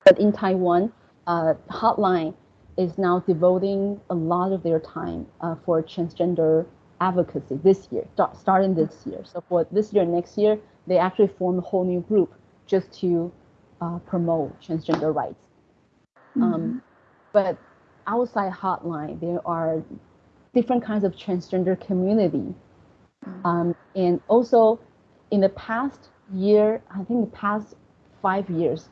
But in Taiwan, uh, Hotline is now devoting a lot of their time uh, for transgender advocacy this year, starting this year. So for this year, and next year, they actually form a whole new group just to uh, promote transgender rights. Mm-hmm. Um, but outside Hotline, there are different kinds of transgender community. Mm-hmm. Um, and also in the past year, I think the past five years,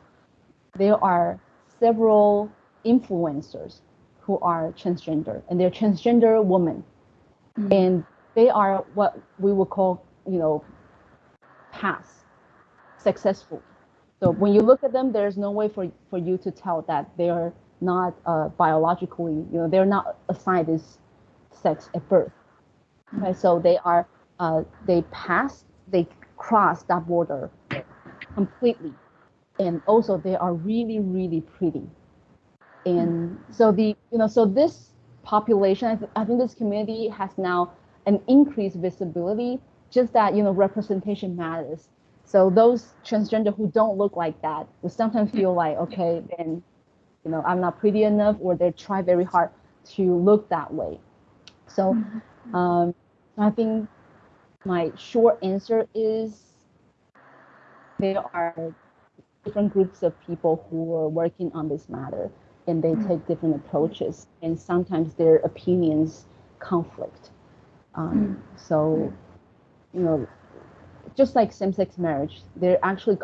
there are several influencers who are transgender and they're transgender women mm-hmm. and they are what we would call, you know, pass successful. So when you look at them, there's no way for, for you to tell that they're not uh, biologically, you know, they're not assigned this sex at birth. Mm-hmm. Right? So they are, uh, they pass, they cross that border completely. And also they are really, really pretty. And so the, you know, so this population. I, th I think this community has now an increased visibility. Just that you know representation matters. So those transgender who don't look like that will sometimes feel like okay, then you know I'm not pretty enough, or they try very hard to look that way. So mm-hmm. um, I think my short answer is there are different groups of people who are working on this matter and they take different approaches and sometimes their opinions conflict um, mm. so you know just like same-sex marriage there actually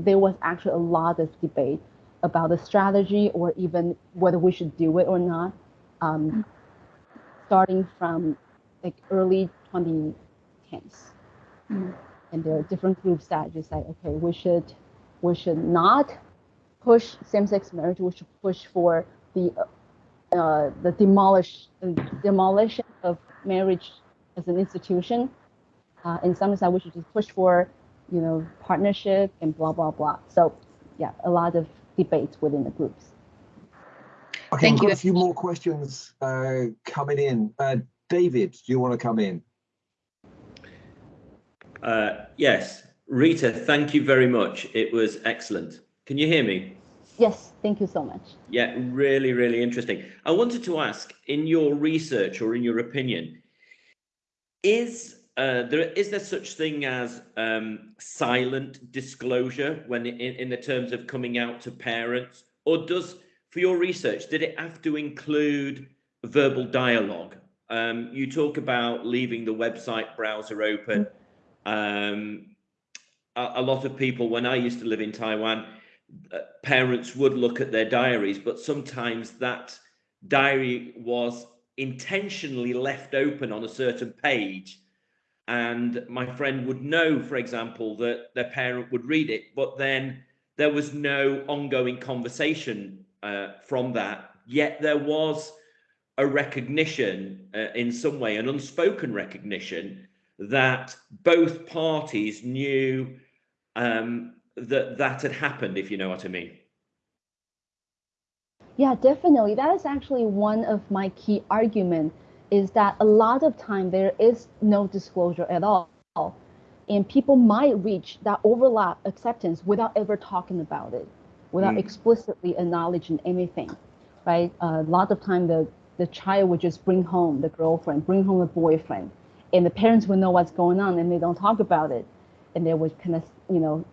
there was actually a lot of debate about the strategy or even whether we should do it or not um, mm. starting from like early 2010s mm. and there are different groups that just say okay we should we should not push same-sex marriage. We should push for the uh, the demolish demolition of marriage as an institution. Uh, in some sense, we should just push for you know partnership and blah blah blah. So yeah, a lot of debates within the groups. Okay, Thank we've got a few more questions uh, coming in. Uh, David, do you want to come in? Uh, yes, Rita, thank you very much. It was excellent. Can you hear me? Yes, thank you so much. Yeah, really, really interesting. I wanted to ask, in your research or in your opinion, is uh, there is there such thing as um, silent disclosure when in, in the terms of coming out to parents, or does for your research did it have to include verbal dialogue? Um, you talk about leaving the website browser open. Um, a, a lot of people, when I used to live in Taiwan, parents would look at their diaries, but sometimes that diary was intentionally left open on a certain page. And my friend would know, for example, that their parent would read it, but then there was no ongoing conversation uh, from that. Yet there was a recognition uh, in some way, an unspoken recognition that both parties knew um, that that had happened, if you know what I mean. Yeah, definitely. That is actually one of my key arguments is that a lot of time there is no disclosure at all. And people might reach that overlap acceptance without ever talking about it, without mm. explicitly acknowledging anything, right? A lot of time the, the child would just bring home the girlfriend, bring home the boyfriend, and the parents would know what's going on and they don't talk about it. And they would kind of, you know,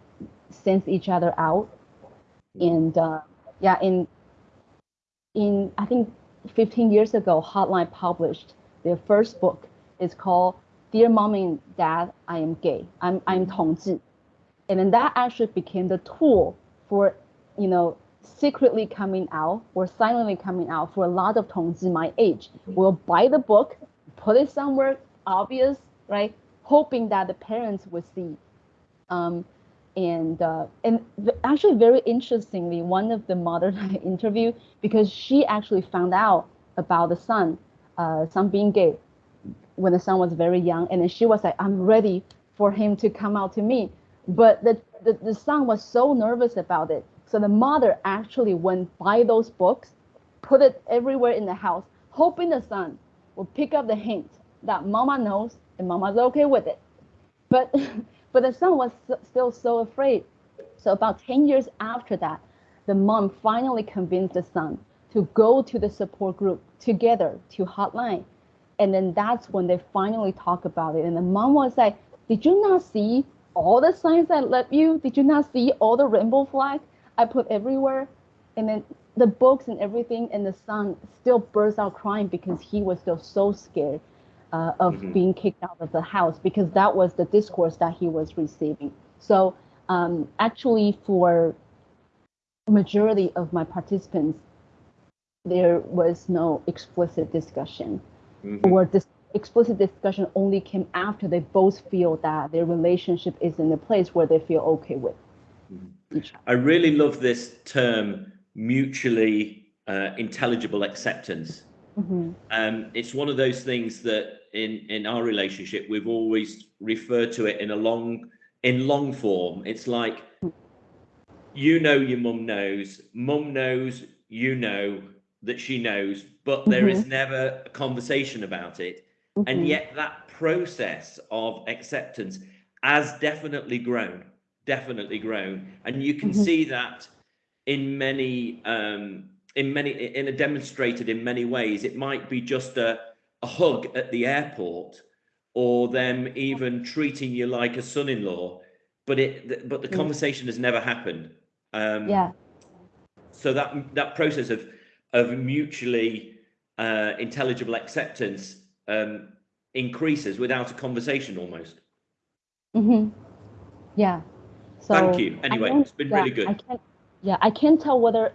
Sense each other out. And uh, yeah, in in I think 15 years ago, Hotline published their first book. It's called Dear Mom and Dad, I am gay. I'm I'm Tongzhi. And then that actually became the tool for, you know, secretly coming out or silently coming out for a lot of Tongzhi my age. will buy the book, put it somewhere obvious, right? Hoping that the parents would see. Um, and uh, and actually very interestingly, one of the mothers I interviewed because she actually found out about the son, uh, son being gay, when the son was very young, and then she was like, "I'm ready for him to come out to me," but the the, the son was so nervous about it, so the mother actually went buy those books, put it everywhere in the house, hoping the son will pick up the hint that mama knows and mama's okay with it, but. But the son was still so afraid. So about 10 years after that, the mom finally convinced the son to go to the support group together to hotline. And then that's when they finally talk about it. And the mom was like, did you not see all the signs I left you? Did you not see all the rainbow flag I put everywhere? And then the books and everything, and the son still burst out crying because he was still so scared uh, of mm-hmm. being kicked out of the house because that was the discourse that he was receiving. So um, actually, for majority of my participants, there was no explicit discussion, mm-hmm. or this explicit discussion only came after they both feel that their relationship is in a place where they feel okay with. Mm-hmm. I really love this term, mutually uh, intelligible acceptance. Mm-hmm. Um, it's one of those things that in in our relationship we've always referred to it in a long in long form it's like you know your mum knows mum knows you know that she knows, but there is Mm-hmm. never a conversation about it. Mhm. And yet that process of acceptance has definitely grown, definitely grown. And you can Mhm. see that in many, um, in many, in a demonstrated in many ways. It might be just a, a hug at the airport or them even treating you like a son-in-law, but it, but the Mm. conversation has never happened. Um, yeah so that that process of of mutually uh, intelligible acceptance um, increases without a conversation almost. Mm-hmm. Yeah. So Thank you. Anyway, it's been yeah, really good. I can't, yeah, I can't tell whether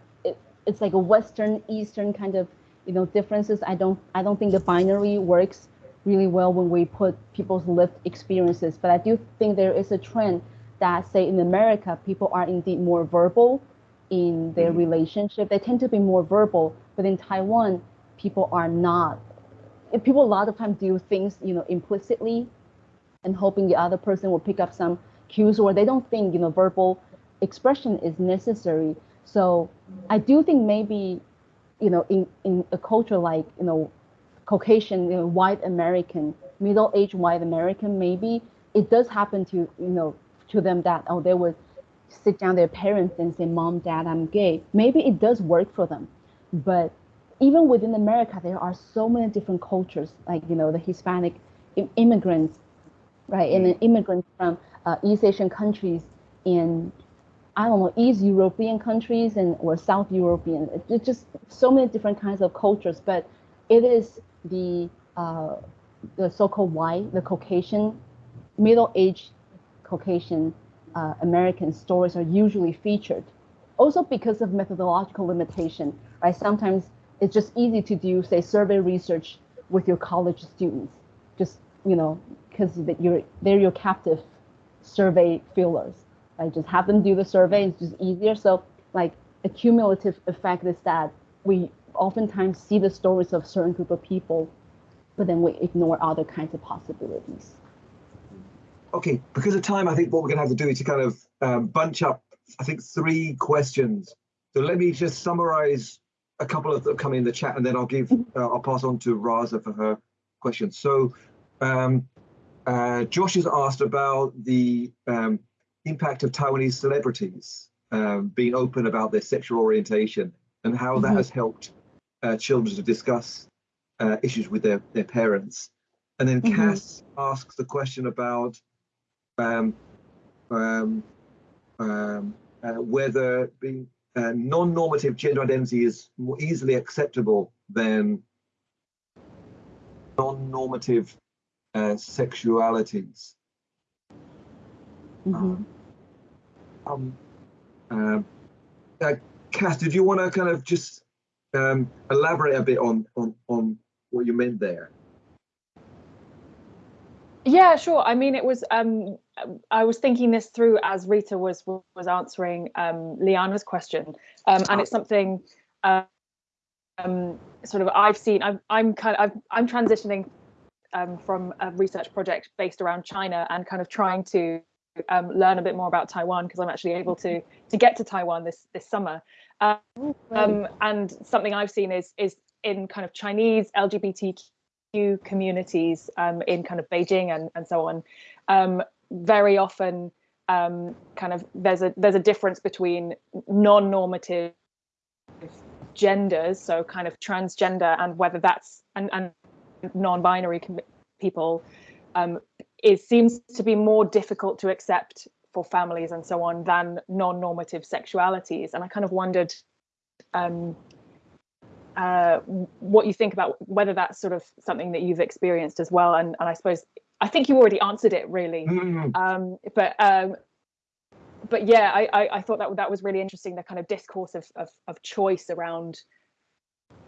it's like a Western Eastern kind of you know differences. I don't I don't think the binary works really well when we put people's lived experiences. But I do think there is a trend that say in America people are indeed more verbal in their Mhm. relationship. They tend to be more verbal, but in Taiwan people are not. People a lot of times do things you know implicitly and hoping the other person will pick up some cues or they don't think you know verbal expression is necessary so i do think maybe you know in in a culture like you know caucasian you know, white american middle-aged white american maybe it does happen to you know to them that oh they would sit down their parents and say mom dad i'm gay. Maybe it does work for them. But even within america there are so many different cultures like you know the hispanic immigrants right? And then immigrants from uh, East Asian countries in, I don't know, East European countries and or South European. It- It's just so many different kinds of cultures, but it is the uh, the so-called white, the Caucasian, middle-aged Caucasian uh, American stories are usually featured. Also because of methodological limitation, right? Sometimes it's just easy to do, say, survey research with your college students. Just you know, because you're they're your captive survey fillers. Right? Just have them do the survey. It's just easier. So like a cumulative effect is that we oftentimes see the stories of certain group of people, but then we ignore other kinds of possibilities. Okay, because of time, I think what we're going to have to do is to kind of um, bunch up, I think, three questions. So let me just summarize a couple of them come in the chat, and then I'll give, uh, I'll pass on to Raza for her questions. So um, uh, Josh has asked about the um, impact of Taiwanese celebrities um, being open about their sexual orientation and how that Mhm. has helped uh, children to discuss uh, issues with their, their parents. And then Mhm. Cass asks the question about um, um, um, uh, whether being uh, non-normative gender identity is more easily acceptable than non-normative uh, sexualities. Mhm. Um, um, uh, Cass, did you want to kind of just um, elaborate a bit on, on on what you meant there? Yeah, sure. I mean, it was. Um, I was thinking this through as Rita was was answering um, Liana's question, um, and it's something um, sort of I've seen. I'm I'm kind of I'm transitioning um, from a research project based around China and kind of trying to um, learn a bit more about Taiwan because I'm actually able to to get to Taiwan this this summer. Oh. Um, and something I've seen is is in kind of Chinese LGBTQ communities um, in kind of Beijing and, and so on. Um, very often, um, kind of there's a there's a difference between non-normative genders, so kind of transgender, and whether that's and, and non-binary people. Um, it seems to be more difficult to accept for families and so on than non-normative sexualities. And i kind of wondered um, uh, what you think about whether that's sort of something that you've experienced as well. And, and i suppose i think you already answered it really. Mm, um, but um, but yeah I, I i thought that that was really interesting the kind of discourse of of, of choice around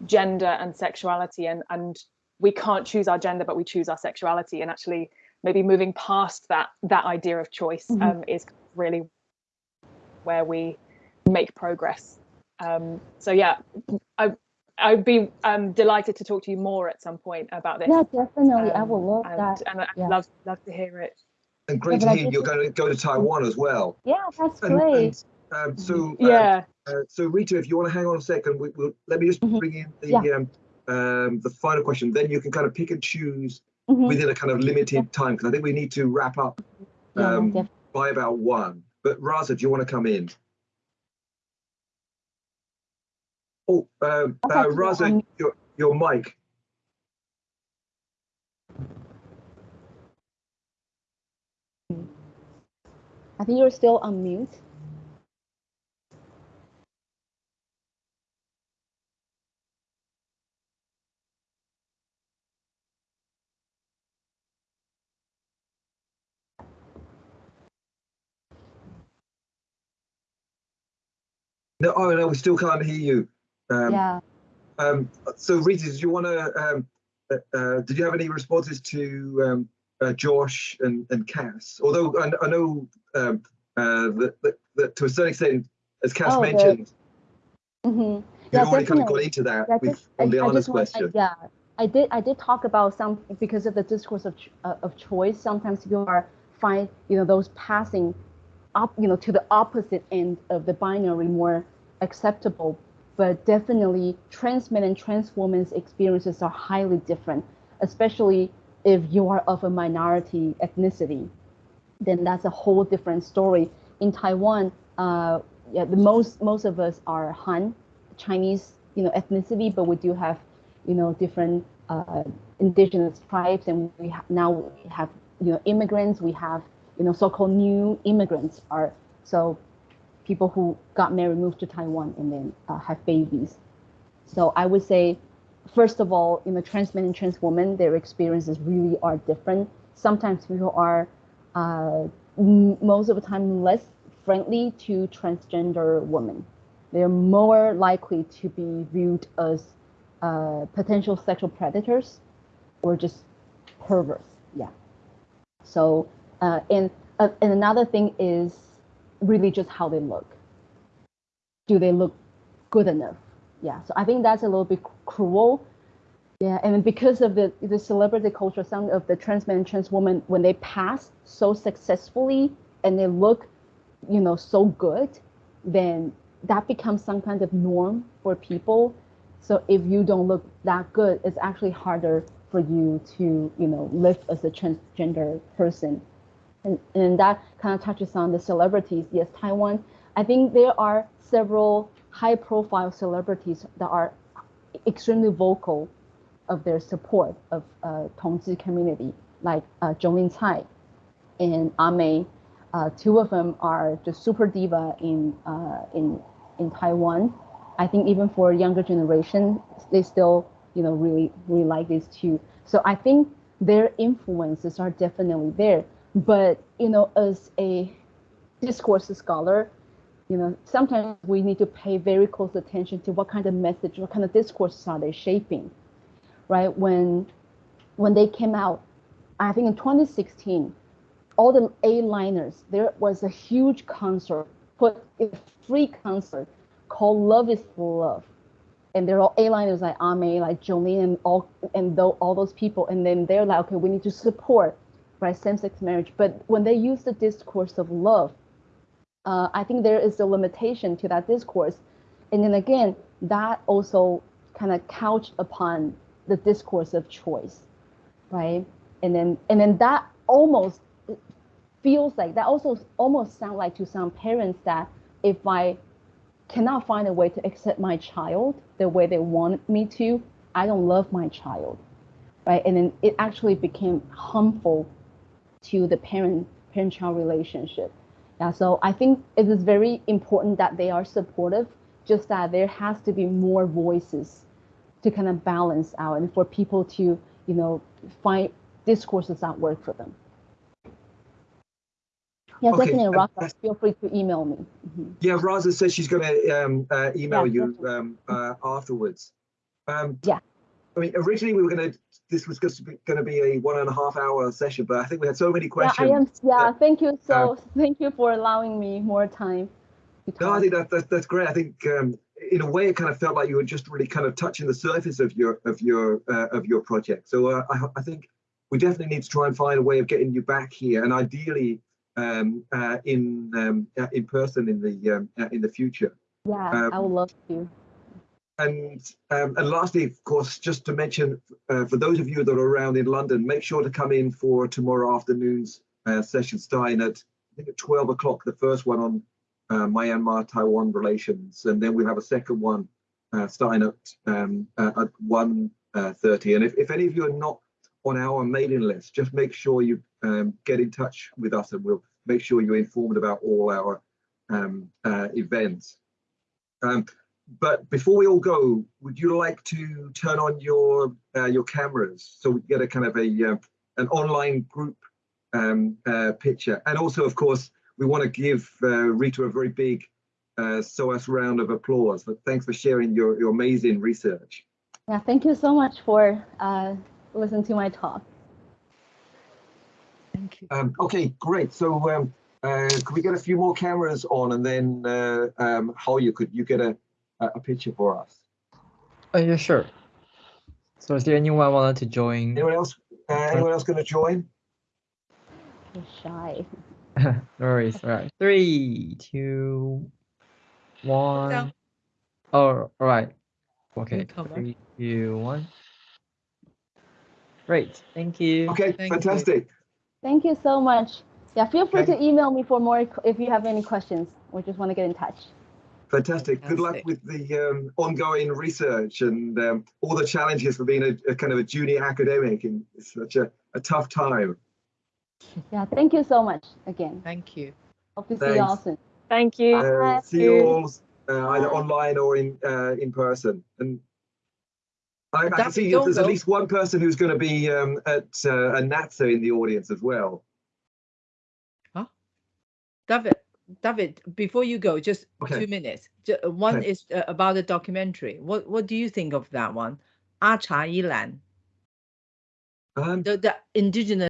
gender and sexuality and and we can't choose our gender but we choose our sexuality and actually maybe moving past that that idea of choice Mhm. um, is really where we make progress um, so yeah i i'd be um, delighted to talk to you more at some point about this Yeah, definitely. I um, would love and, that. and i'd Yeah. love love to hear it and great Yeah, to hear you're going to go to Taiwan as well. Yeah, that's And, great. and Um, so Yeah. Uh, so Rita, if you want to hang on a second, we, will let me just Mhm. bring in the Yeah. Um, the final question. Then you can kind of pick and choose Mhm. within a kind of limited time because I think we need to wrap up um, def- by about one. But Raza, do you want to come in? Oh, um, uh, Raza, your your mic. I think you're still on mute. No, oh no, we still can't hear you. Um, yeah. Um, so Rita, did you want to? Um, uh, uh, did you have any responses to um, uh, Josh and, and Cass? Although I, I know um, uh, that, that, that to a certain extent, as Cass Oh, the- mentioned, hmm you've Yeah, already kind of got into that Yeah, with I- on I Liana's just want- I- yeah, I did. I did talk about some because of the discourse of ch- uh, of choice. Sometimes people are find you know those passing up you know to the opposite end of the binary more acceptable. But definitely, trans men and trans women's experiences are highly different, especially if you are of a minority ethnicity. Then that's a whole different story. In Taiwan, uh, yeah, the most most of us are Han, Chinese, you know, ethnicity, but we do have, you know, different uh, indigenous tribes, and we ha- now we have, you know, immigrants. We have, you know, so-called new immigrants are so people who got married, moved to Taiwan, and then uh, have babies. So I would say, first of all, you know, trans men and trans women, their experiences really are different. Sometimes people are, uh, most of the time, less friendly to transgender women. They're more likely to be viewed as uh, potential sexual predators or just perverts. Yeah. So, uh, and uh, and another thing is really just how they look. Do they look good enough? Yeah. So I think that's a little bit cruel. Yeah, and because of the the celebrity culture, some of the trans men and trans women, when they pass so successfully and they look, you know, so good, then that becomes some kind of norm for people. So if you don't look that good, it's actually harder for you to, you know, live as a transgender person. And, and that kind of touches on the celebrities. Yes, Taiwan, I think there are several high profile celebrities that are extremely vocal of their support of uh, Tongzhi community, like uh, Jolin Tsai and A-Mei. Uh, two of them are the super diva in uh, in in Taiwan. I think even for younger generation, they still you know really really like these two. So I think their influences are definitely there. But you know, as a discourse scholar, you know, sometimes we need to pay very close attention to what kind of message, what kind of discourses are they shaping, right? When when they came out, I think in 2016, all the A-liners, there was a huge concert, put a free concert called Love is for Love. And they're all A-liners like A-Mei, like Jolin, and all and all those people. And then they're like, okay, we need to support right same-sex marriage. But when they use the discourse of love, uh, I think there is a limitation to that discourse. And then again, that also kind of couched upon the discourse of choice, right? And then and then that almost feels like that also almost sound like to some parents that if I cannot find a way to accept my child the way they want me to, I don't love my child, right? And then it actually became harmful to the parent parent child relationship. Yeah, so I think it is very important that they are supportive, just that there has to be more voices to kind of balance out and for people to, you know, find discourses that work for them. Yeah, Okay, definitely, uh, Feel free to email me. Mhm. Yeah, Raza says she's going to um, uh, email Yeah, you um, uh, afterwards. Um, Yeah. I mean, originally we were going to. This was just going to be a one and a half hour session, but I think we had so many questions. Yeah. I am. Yeah, uh, thank you. So thank you for allowing me more time. No, I think that, that that's great. I think um, in a way it kind of felt like you were just really kind of touching the surface of your of your uh, of your project. So uh, I, I think we definitely need to try and find a way of getting you back here, and ideally um, uh, in um, uh, in person in the um, uh, in the future. Yeah, Um, I would love to. And um, and lastly, of course, just to mention uh, for those of you that are around in London, make sure to come in for tomorrow afternoon's uh, session starting at at 12 o'clock. The first one on uh, Myanmar Taiwan relations, and then we'll have a second one uh, starting at um, uh, at 1:30. and if, if any of you are not on our mailing list, just make sure you um, get in touch with us, and we'll make sure you're informed about all our um, uh, events. But before we all go, would you like to turn on your uh, your cameras so we get a kind of a uh, an online group um, uh, picture? And also, of course, we want to give uh, Rita a very big uh, SOAS round of applause. But thanks for sharing your, your amazing research. Yeah, thank you so much for uh, listening to my talk. Thank you. Um, okay, great. So um, uh, could we get a few more cameras on, and then uh, um, how you could you get a a a picture for us? Oh, yeah, sure. So is there anyone wanted to join? Anyone else? Uh, anyone else going to join? You're shy. no worries. All right. Three, two, one. Oh, all right. Okay. Newcomer. Three, two, one. Great. Thank you. Okay, Thank you. fantastic. Thank you so much. Yeah, feel free Okay. to email me for more if you have any questions or just want to get in touch. Fantastic. Good luck with the um, ongoing research and um, all the challenges for being a, a kind of a junior academic in such a, a tough time. Yeah, thank you so much again. Thank you. Hope to see you all soon. Thank you. Uh, see you all uh, either online or in uh, in person. And I, I can David, see don't there's at least one person who's going to be um, at uh, a NATSA in the audience as well. Huh? David, David, before you go, just Okay. two minutes. Uh, One Okay. is uh, about the documentary. What what do you think of that one? Acha Cha Yilan, Um, the, the indigenous